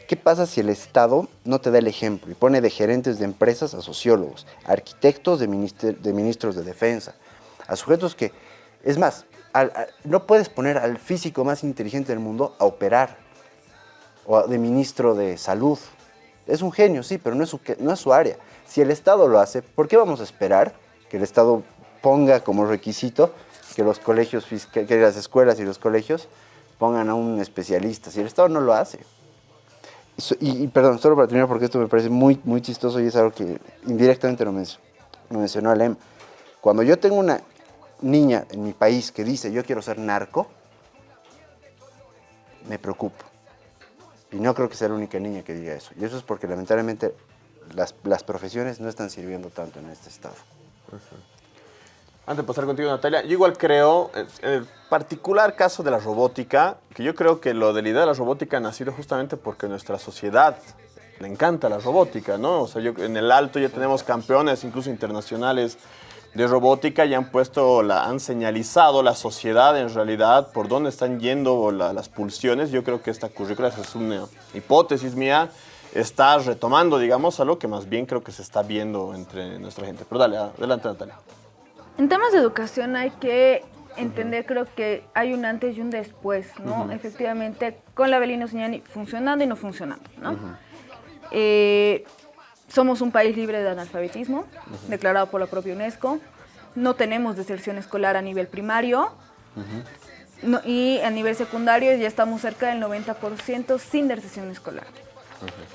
qué pasa si el Estado no te da el ejemplo y pone de gerentes de empresas a sociólogos, a arquitectos de, de ministros de defensa, a sujetos que, es más, al- a- no puedes poner al físico más inteligente del mundo a operar o a- de ministro de salud. Es un genio, sí, pero no es, su, no es su área. Si el Estado lo hace, ¿por qué vamos a esperar que el Estado ponga como requisito que los colegios, que, las escuelas y los colegios pongan a un especialista? Si el Estado no lo hace. Y perdón, solo para terminar, porque esto me parece muy, muy chistoso y es algo que indirectamente lo, menc- lo mencionó Alem. Cuando yo tengo una niña en mi país que dice yo quiero ser narco, me preocupo. Y no creo que sea la única niña que diga eso. Y eso es porque lamentablemente las, las profesiones no están sirviendo tanto en este estado. Antes de pasar contigo, Natalia, yo igual creo, en el particular caso de la robótica, que yo creo que lo de la idea de la robótica ha nacido justamente porque nuestra sociedad le encanta la robótica, ¿no? O sea, yo, en el alto ya tenemos campeones, incluso internacionales, de robótica y han puesto, la, han señalizado la sociedad en realidad por dónde están yendo la- las pulsiones. Yo creo que esta currícula, esa es una hipótesis mía, está retomando, digamos, algo que más bien creo que se está viendo entre nuestra gente. Pero dale, adelante, Natalia. En temas de educación hay que entender, creo que hay un antes y un después, ¿no? Efectivamente, con la Belino Señani funcionando y no funcionando, ¿no? Eh, somos un país libre de analfabetismo, declarado por la propia UNESCO. No tenemos deserción escolar a nivel primario. no- y a nivel secundario ya estamos cerca del 90% sin deserción escolar.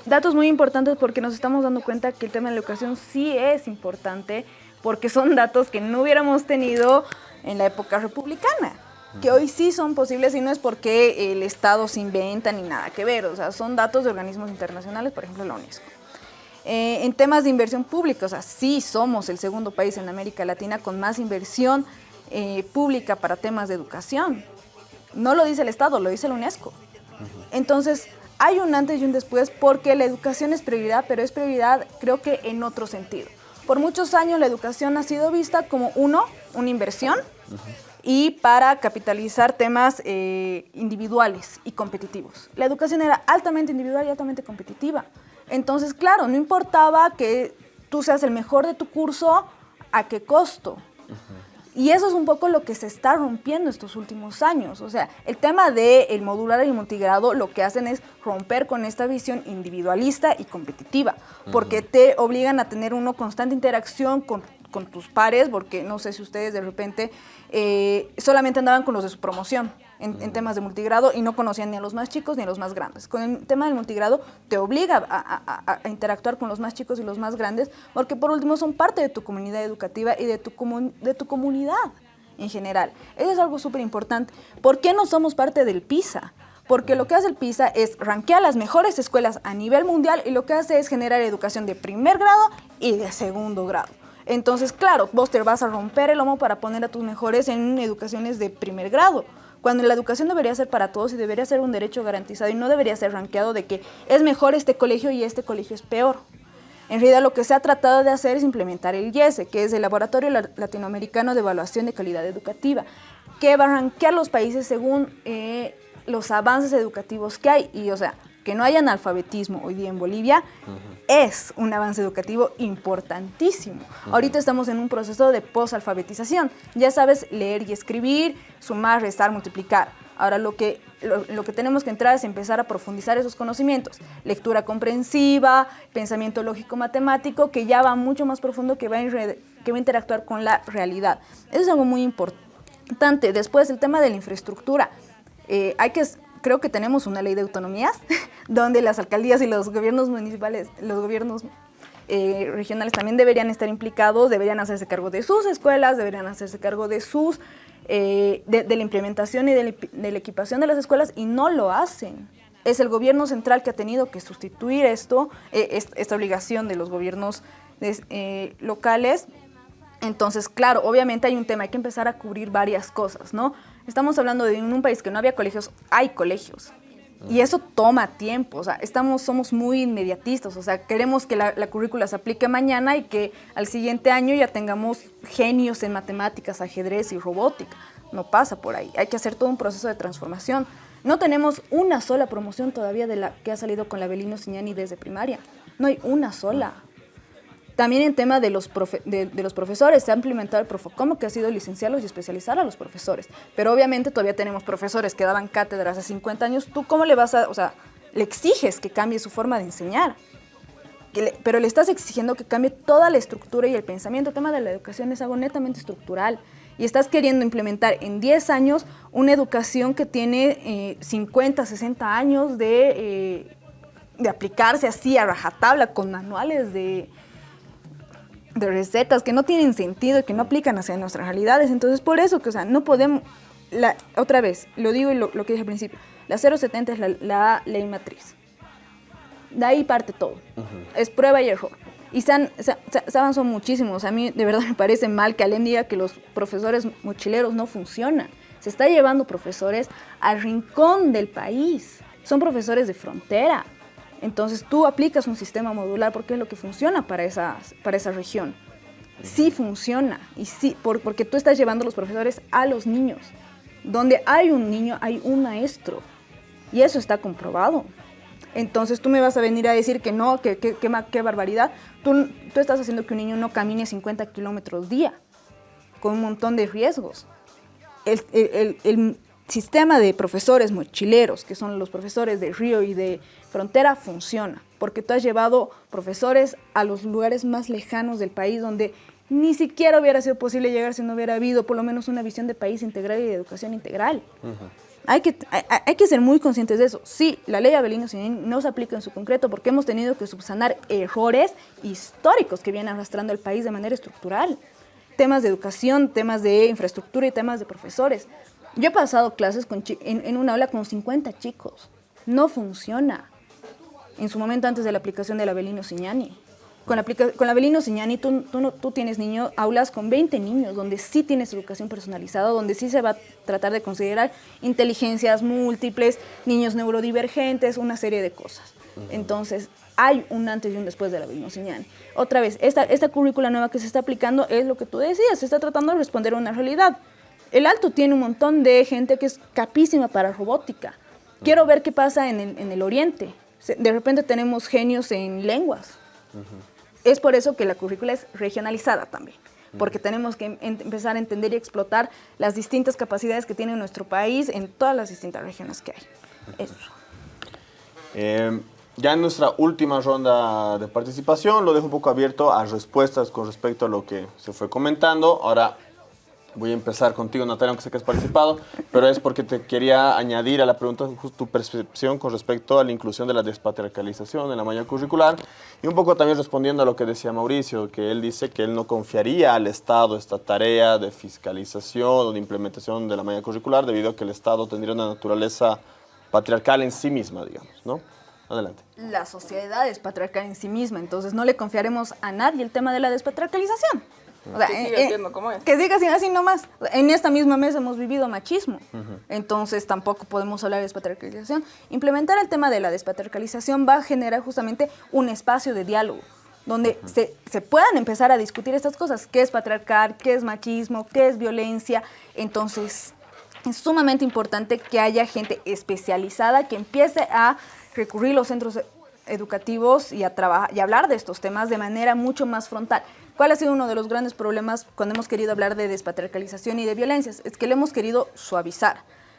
Datos muy importantes porque nos estamos dando cuenta que el tema de la educación sí es importante porque son datos que no hubiéramos tenido en la época republicana. que hoy sí son posibles y no es porque el Estado se inventa ni nada que ver, o sea, son datos de organismos internacionales, por ejemplo la UNESCO. Eh, en temas de inversión pública, o sea, sí somos el segundo país en América Latina con más inversión eh, pública para temas de educación. No lo dice el Estado, lo dice la UNESCO. Entonces, hay un antes y un después porque la educación es prioridad, pero es prioridad creo que en otro sentido. Por muchos años la educación ha sido vista como uno, una inversión, y para capitalizar temas eh, individuales y competitivos. La educación era altamente individual y altamente competitiva. Entonces, claro, no importaba que tú seas el mejor de tu curso, a qué costo. Y eso es un poco lo que se está rompiendo estos últimos años. O sea, el tema del el modular y el multigrado lo que hacen es romper con esta visión individualista y competitiva, porque te obligan a tener una constante interacción con con tus pares, porque no sé si ustedes de repente eh, solamente andaban con los de su promoción en, temas de multigrado y no conocían ni a los más chicos ni a los más grandes. Con el tema del multigrado te obliga a, interactuar con los más chicos y los más grandes, porque por último son parte de tu comunidad educativa y de tu, de tu comunidad en general. Eso es algo súper importante. ¿Por qué no somos parte del PISA? porque lo que hace el PISA es ranquear las mejores escuelas a nivel mundial y lo que hace es generar educación de primer grado y de segundo grado. Entonces, claro, vos te vas a romper el lomo para poner a tus mejores en educaciones de primer grado cuando la educación debería ser para todos y debería ser un derecho garantizado y no debería ser ranqueado de que es mejor este colegio y este colegio es peor. En realidad lo que se ha tratado de hacer es implementar el IESE, que es el Laboratorio Latinoamericano de Evaluación de Calidad Educativa, que va a ranquear los países según eh, los avances educativos que hay. Y o sea, que no haya analfabetismo hoy día en Bolivia es un avance educativo importantísimo. Ahorita estamos en un proceso de posalfabetización. Ya sabes leer y escribir, sumar, restar, multiplicar. Ahora lo que, lo, que tenemos que entrar es empezar a profundizar esos conocimientos. Lectura comprensiva, pensamiento lógico-matemático, que ya va mucho más profundo, que va, a que va a interactuar con la realidad. Eso es algo muy importante. Después, el tema de la infraestructura. Eh, hay que creo que tenemos una ley de autonomías donde las alcaldías y los gobiernos municipales, los gobiernos eh, regionales también deberían estar implicados, deberían hacerse cargo de sus escuelas, deberían hacerse cargo de sus eh, de, la implementación y de la, equipación de las escuelas y no lo hacen. Es el gobierno central que ha tenido que sustituir esto, eh, esta obligación de los gobiernos locales entonces, claro, obviamente hay un tema, hay que empezar a cubrir varias cosas, ¿no? Estamos hablando de un país que no había colegios, hay colegios. Y eso toma tiempo, o sea, estamos, somos muy inmediatistas, o sea, queremos que la, currícula se aplique mañana y que al siguiente año ya tengamos genios en matemáticas, ajedrez y robótica. No pasa por ahí, hay que hacer todo un proceso de transformación. No tenemos una sola promoción todavía de la que ha salido con la Belino Signani desde primaria, no hay una sola. También en tema de los, de, los profesores, se ha implementado el Profocom, que ha sido licenciarlos y especializar a los profesores. Pero obviamente todavía tenemos profesores que daban cátedras hace 50 años. ¿Tú cómo le vas a, o sea, le exiges que cambie su forma de enseñar? pero le estás exigiendo que cambie toda la estructura y el pensamiento. El tema de la educación es algo netamente estructural. Y estás queriendo implementar en 10 años una educación que tiene 50, eh, 60 años de, eh, de aplicarse así a rajatabla con manuales de, de recetas que no tienen sentido y que no aplican hacia nuestras realidades. Entonces, por eso que, o sea, no podemos, la, otra vez, lo digo y lo, que dije al principio, la 070 es la, ley matriz. De ahí parte todo. Es prueba y error. Y se, han, se, avanzó muchísimo. a mí de verdad me parece mal que Alem diga que los profesores mochileros no funcionan. Se está llevando profesores al rincón del país. Son profesores de frontera. Entonces tú aplicas un sistema modular porque es lo que funciona para esa, para esa región. Sí funciona, y sí, porque tú estás llevando a los profesores a los niños. Donde hay un niño, hay un maestro. Y eso está comprobado. Entonces tú me vas a venir a decir que no, que qué barbaridad. Tú, tú estás haciendo que un niño no camine 50 kilómetros día, con un montón de riesgos. el, el, el sistema de profesores mochileros, que son los profesores de Río y de Frontera, funciona, porque tú has llevado profesores a los lugares más lejanos del país donde ni siquiera hubiera sido posible llegar si no hubiera habido por lo menos una visión de país integral y de educación integral. Hay que, hay, que ser muy conscientes de eso. Sí, la ley Abelino no se aplica en su concreto porque hemos tenido que subsanar errores históricos que vienen arrastrando el país de manera estructural. Temas de educación, temas de infraestructura y temas de profesores Yo he pasado clases con en, en una aula con 50 chicos. No funciona. En su momento antes de la aplicación del Abelino Signani. Con la, con la Abelino Signani tú, tú, no- tú tienes niños, aulas con 20 niños, donde sí tienes educación personalizada, donde sí se va a tratar de considerar inteligencias múltiples, niños neurodivergentes, una serie de cosas. Entonces, hay un antes y un después de la Abelino Signani. Otra vez, esta, esta currícula nueva que se está aplicando es lo que tú decías, se está tratando de responder a una realidad. El Alto tiene un montón de gente que es capísima para robótica. Quiero ver qué pasa en el, en el Oriente. De repente tenemos genios en lenguas. Es por eso que la currícula es regionalizada también, porque tenemos que em- empezar a entender y explotar las distintas capacidades que tiene nuestro país en todas las distintas regiones que hay. Eso. Eh, ya en nuestra última ronda de participación lo dejo un poco abierto a respuestas con respecto a lo que se fue comentando. Ahora voy a empezar contigo, Natalia, aunque sé que has participado, pero es porque te quería añadir a la pregunta tu percepción con respecto a la inclusión de la despatriarcalización en la malla curricular y un poco también respondiendo a lo que decía Mauricio, que él dice que él no confiaría al Estado esta tarea de fiscalización o de implementación de la malla curricular debido a que el Estado tendría una naturaleza patriarcal en sí misma, digamos, ¿no? Adelante. La sociedad es patriarcal en sí misma, entonces no le confiaremos a nadie el tema de la despatriarcalización. O sea, Que eh, siga eh, siendo como es. Que siga siendo así nomás. En esta misma mesa hemos vivido machismo, entonces tampoco podemos hablar de despatriarcalización. Implementar el tema de la despatriarcalización va a generar justamente un espacio de diálogo donde se, se puedan empezar a discutir estas cosas, qué es patriarcal, qué es machismo, qué es violencia. Entonces, es sumamente importante que haya gente especializada que empiece a recurrir a los centros educativos y a trabajar y hablar de estos temas de manera mucho más frontal. ¿Cuál ha sido uno de los grandes problemas cuando hemos querido hablar de despatriarcalización y de violencias? Es que le hemos querido suavizar,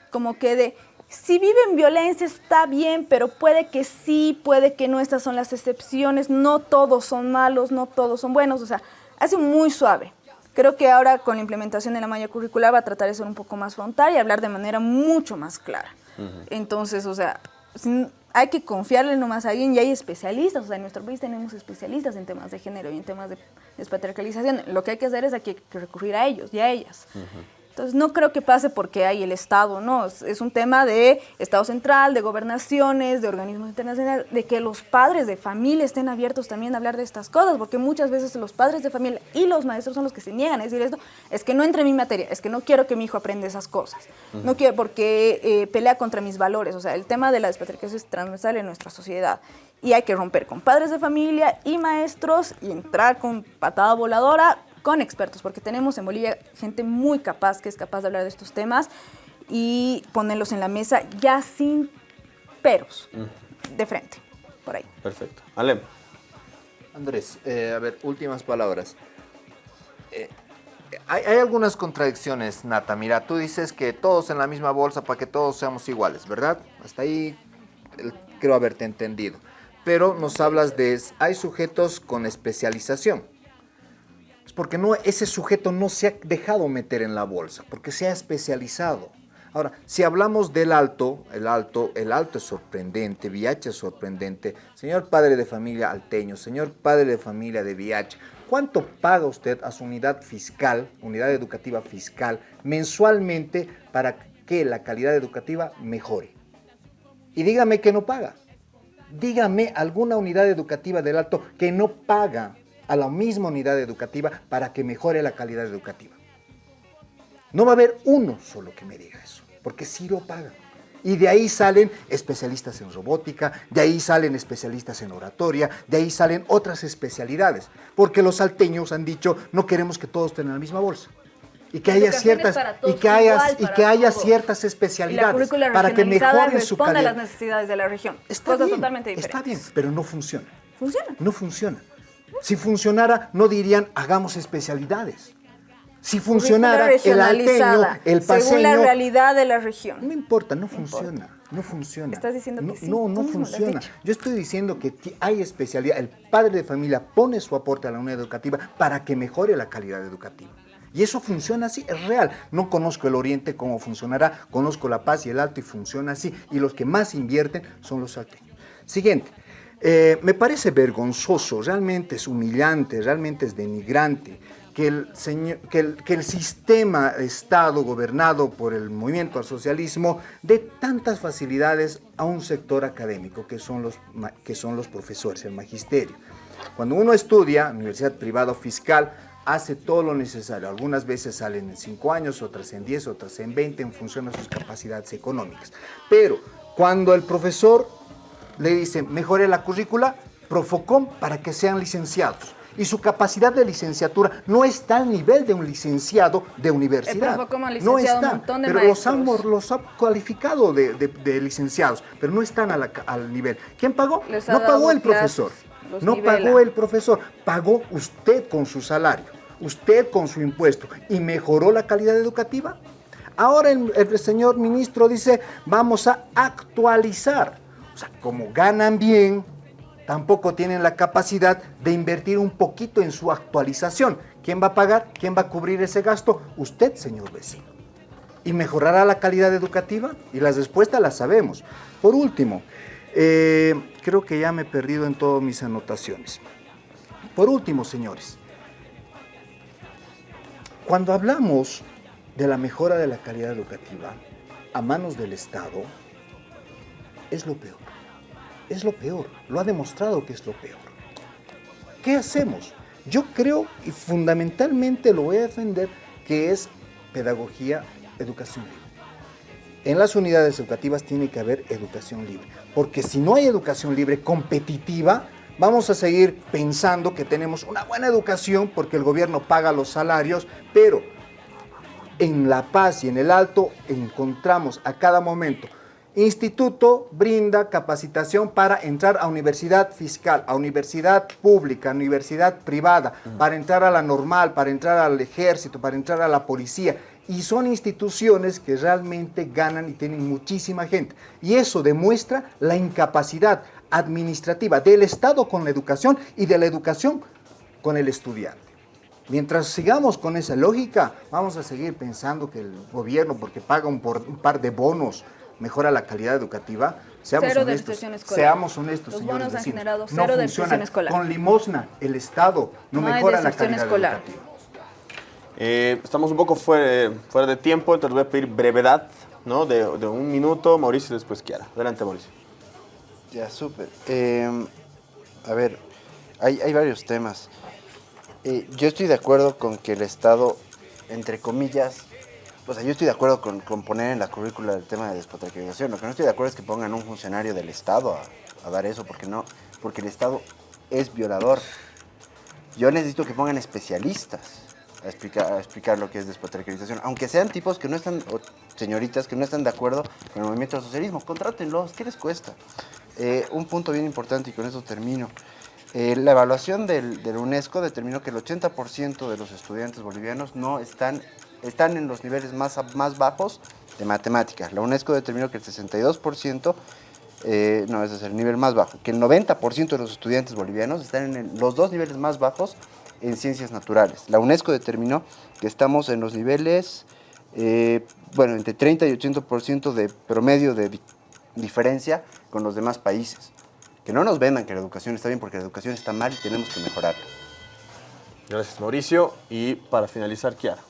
como que de si viven violencia está bien, pero puede que sí, puede que no, estas son las excepciones, no todos son malos, no todos son buenos, o sea, hace muy suave. Creo que ahora con la implementación de la malla curricular va a tratar de ser un poco más frontal y hablar de manera mucho más clara. Entonces, o sea, hay que confiarle nomás a alguien y hay especialistas, o sea, en nuestro país tenemos especialistas en temas de género y en temas de despatriarcalización. Lo que hay que hacer es hay que recurrir a ellos y a ellas. Entonces, no creo que pase porque hay el Estado, no, es, es un tema de Estado central, de gobernaciones, de organismos internacionales, de que los padres de familia estén abiertos también a hablar de estas cosas, porque muchas veces los padres de familia y los maestros son los que se niegan a decir esto, es que no entre en mi materia, es que no quiero que mi hijo aprenda esas cosas, no quiero porque eh, pelea contra mis valores, o sea, el tema de la despatriarcación es transversal en nuestra sociedad y hay que romper con padres de familia y maestros y entrar con patada voladora con expertos, porque tenemos en Bolivia gente muy capaz que es capaz de hablar de estos temas y ponerlos en la mesa ya sin peros, de frente, por ahí. Perfecto. Alem. Andrés, eh, a ver, últimas palabras. Eh, hay, hay algunas contradicciones, Nata. Mira, tú dices que todos en la misma bolsa para que todos seamos iguales, ¿verdad? Hasta ahí el- creo haberte entendido. Pero nos hablas de, hay sujetos con especialización. Es porque no, ese sujeto no se ha dejado meter en la bolsa, porque se ha especializado. Ahora, si hablamos del alto, el alto, el alto es sorprendente, VIH es sorprendente. Señor padre de familia alteño, señor padre de familia de VIH, ¿cuánto paga usted a su unidad fiscal, unidad educativa fiscal, mensualmente para que la calidad educativa mejore? Y dígame que no paga. Dígame alguna unidad educativa del alto que no paga a la misma unidad educativa para que mejore la calidad educativa. No va a haber uno solo que me diga eso, porque sí lo pagan. Y de ahí salen especialistas en robótica, de ahí salen especialistas en oratoria, de ahí salen otras especialidades, porque los salteños han dicho no queremos que todos tengan la misma bolsa. Y que haya ciertas y que haya y para que haya ciertas especialidades para que mejoren su responde a calidad. las necesidades de la región. Está Cosas bien, totalmente diferentes. Está bien, pero no funciona. Funciona. No funciona. Si funcionara, no dirían hagamos especialidades. Si funcionara, el alteño, el Según la paseño, realidad de la región. no me importa, no funciona. No funciona. Estás diciendo que no, sí, No, no funciona. Yo estoy diciendo que hay especialidad. El padre de familia pone su aporte a la unidad educativa para que mejore la calidad educativa. Y eso funciona así, es real. No conozco el Oriente cómo funcionará, conozco La Paz y el Alto y funciona así. Y los que más invierten son los salteños. Siguiente. Eh, me parece vergonzoso, realmente es humillante, realmente es denigrante que el, señor, que, el, que el sistema Estado gobernado por el movimiento al socialismo dé tantas facilidades a un sector académico que son los, que son los profesores, el magisterio. Cuando uno estudia, universidad privada o fiscal, hace todo lo necesario. Algunas veces salen en 5 años, otras en 10, otras en 20, en función de sus capacidades económicas. Pero cuando el profesor le dice, mejore la currícula, Profocom para que sean licenciados. Y su capacidad de licenciatura no está al nivel de un licenciado de universidad. Profocom ha no licenciado un está, montón de pero los han, los ha cualificado de, de- de licenciados, pero no están a la ca- al nivel. ¿Quién pagó? No pagó el profesor. los No nivela. pagó el profesor, pagó usted con su salario, usted con su impuesto y mejoró la calidad educativa. Ahora el, el señor ministro dice, vamos a actualizar. O sea, como ganan bien, tampoco tienen la capacidad de invertir un poquito en su actualización. ¿Quién va a pagar? ¿Quién va a cubrir ese gasto? Usted, señor vecino. ¿Y mejorará la calidad educativa? Y las respuestas las sabemos. Por último, eh, creo que ya me he perdido en todas mis anotaciones. Por último, señores, cuando hablamos de la mejora de la calidad educativa a manos del Estado, es lo peor. Es lo peor. Lo ha demostrado que es lo peor. ¿Qué hacemos? Yo creo, y fundamentalmente lo voy a defender, que es pedagogía, educación libre. En las unidades educativas tiene que haber educación libre, porque si no hay educación libre competitiva, vamos a seguir pensando que tenemos una buena educación porque el gobierno paga los salarios, pero en La Paz y en el Alto encontramos a cada momento. Instituto brinda capacitación para entrar a universidad fiscal, a universidad pública, a universidad privada, para entrar a la normal, para entrar al ejército, para entrar a la policía. Y son instituciones que realmente ganan y tienen muchísima gente. Y eso demuestra la incapacidad administrativa del Estado con la educación y de la educación con el estudiante. Mientras sigamos con esa lógica, vamos a seguir pensando que el gobierno, porque paga un, por- un par de bonos, mejora la calidad educativa. Seamos Cero honestos. Seamos honestos, Los señores bonos han generado no cero funciona. deserción escolar. Con limosna, el Estado no, No mejora la calidad escolar. educativa. Eh, estamos un poco fuera, fuera de tiempo, entonces voy a pedir brevedad, ¿no? De, de un minuto, Mauricio y después Kiara. Adelante, Mauricio. Ya, súper. Eh, a ver, hay, hay varios temas. Eh, yo estoy de acuerdo con que el Estado, entre comillas, o sea, yo estoy de acuerdo con, poner en la currícula el tema de despatriarcalización. Lo que no estoy de acuerdo es que pongan un funcionario del Estado a, dar eso, porque no, porque el Estado es violador. Yo necesito que pongan especialistas a explicar, explicar lo que es despatriarcalización, aunque sean tipos que no están, o señoritas que no están de acuerdo con el movimiento del socialismo, contrátenlos, ¿qué les cuesta? Eh, un punto bien importante y con eso termino. Eh, la evaluación del, del UNESCO determinó que el 80% de los estudiantes bolivianos no están, están en los niveles más, más bajos de matemáticas. La UNESCO determinó que el 62%, eh, no, ese es el nivel más bajo, que el 90% de los estudiantes bolivianos están en los dos niveles más bajos en ciencias naturales. La UNESCO determinó que estamos en los niveles, eh, bueno, entre 30 y 80% de promedio de di- diferencia con los demás países. Que no nos vendan que la educación está bien porque la educación está mal y tenemos que mejorarla. Gracias, Mauricio. Y para finalizar, Kiara.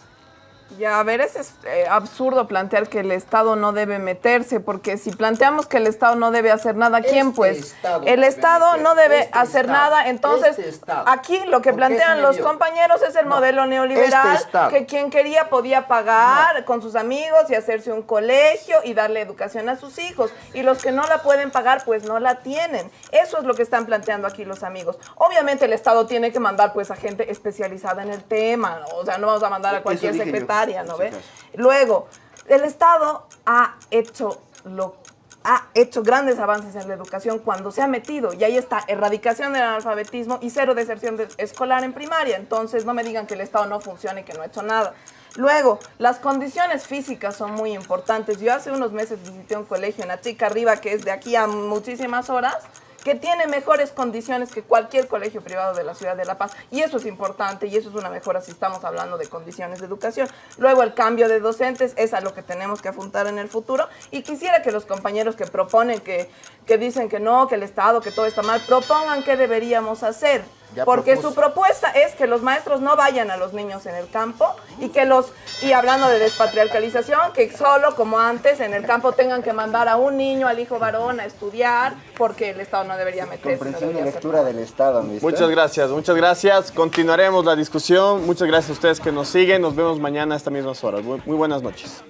Ya, a ver, es eh, absurdo plantear que el Estado no debe meterse, porque si planteamos que el Estado no debe hacer nada, ¿quién Este pues? Estado el Estado no debe este hacer Estado, nada, entonces este aquí lo que ¿Por qué se plantean los compañeros es el No, modelo neoliberal, que quien quería podía pagar con sus amigos y hacerse un colegio y darle educación a sus hijos, y los que no la pueden pagar pues no la tienen. Eso es lo que están planteando aquí los amigos. Obviamente el Estado tiene que mandar pues a gente especializada en el tema, o sea, no vamos a mandar a cualquier dije ¿no Sí, ve? claro. Luego, el Estado ha hecho lo ha hecho grandes avances en la educación cuando se ha metido y ahí está erradicación del analfabetismo y cero deserción de- escolar en primaria. Entonces no me digan que el Estado no funciona y que no ha hecho nada. Luego, las condiciones físicas son muy importantes. Yo hace unos meses visité un colegio en Atica Arriba que es de aquí a muchísimas horas que tiene mejores condiciones que cualquier colegio privado de la ciudad de La Paz. Y eso es importante y eso es una mejora si estamos hablando de condiciones de educación. Luego el cambio de docentes es a lo que tenemos que apuntar en el futuro. Y quisiera que los compañeros que proponen que, que dicen que no, que el Estado, que todo está mal, propongan qué deberíamos hacer. Ya porque propuso. su propuesta es que los maestros no vayan a los niños en el campo y que los, y hablando de despatriarcalización, que solo como antes en el campo tengan que mandar a un niño, al hijo varón, a estudiar, porque el Estado no debería meterse. no Comprensión y hacer lectura del Estado, ¿me Muchas gracias, muchas gracias. Continuaremos la discusión. Muchas gracias a ustedes que nos siguen. Nos vemos mañana a estas mismas horas. Muy, buenas noches.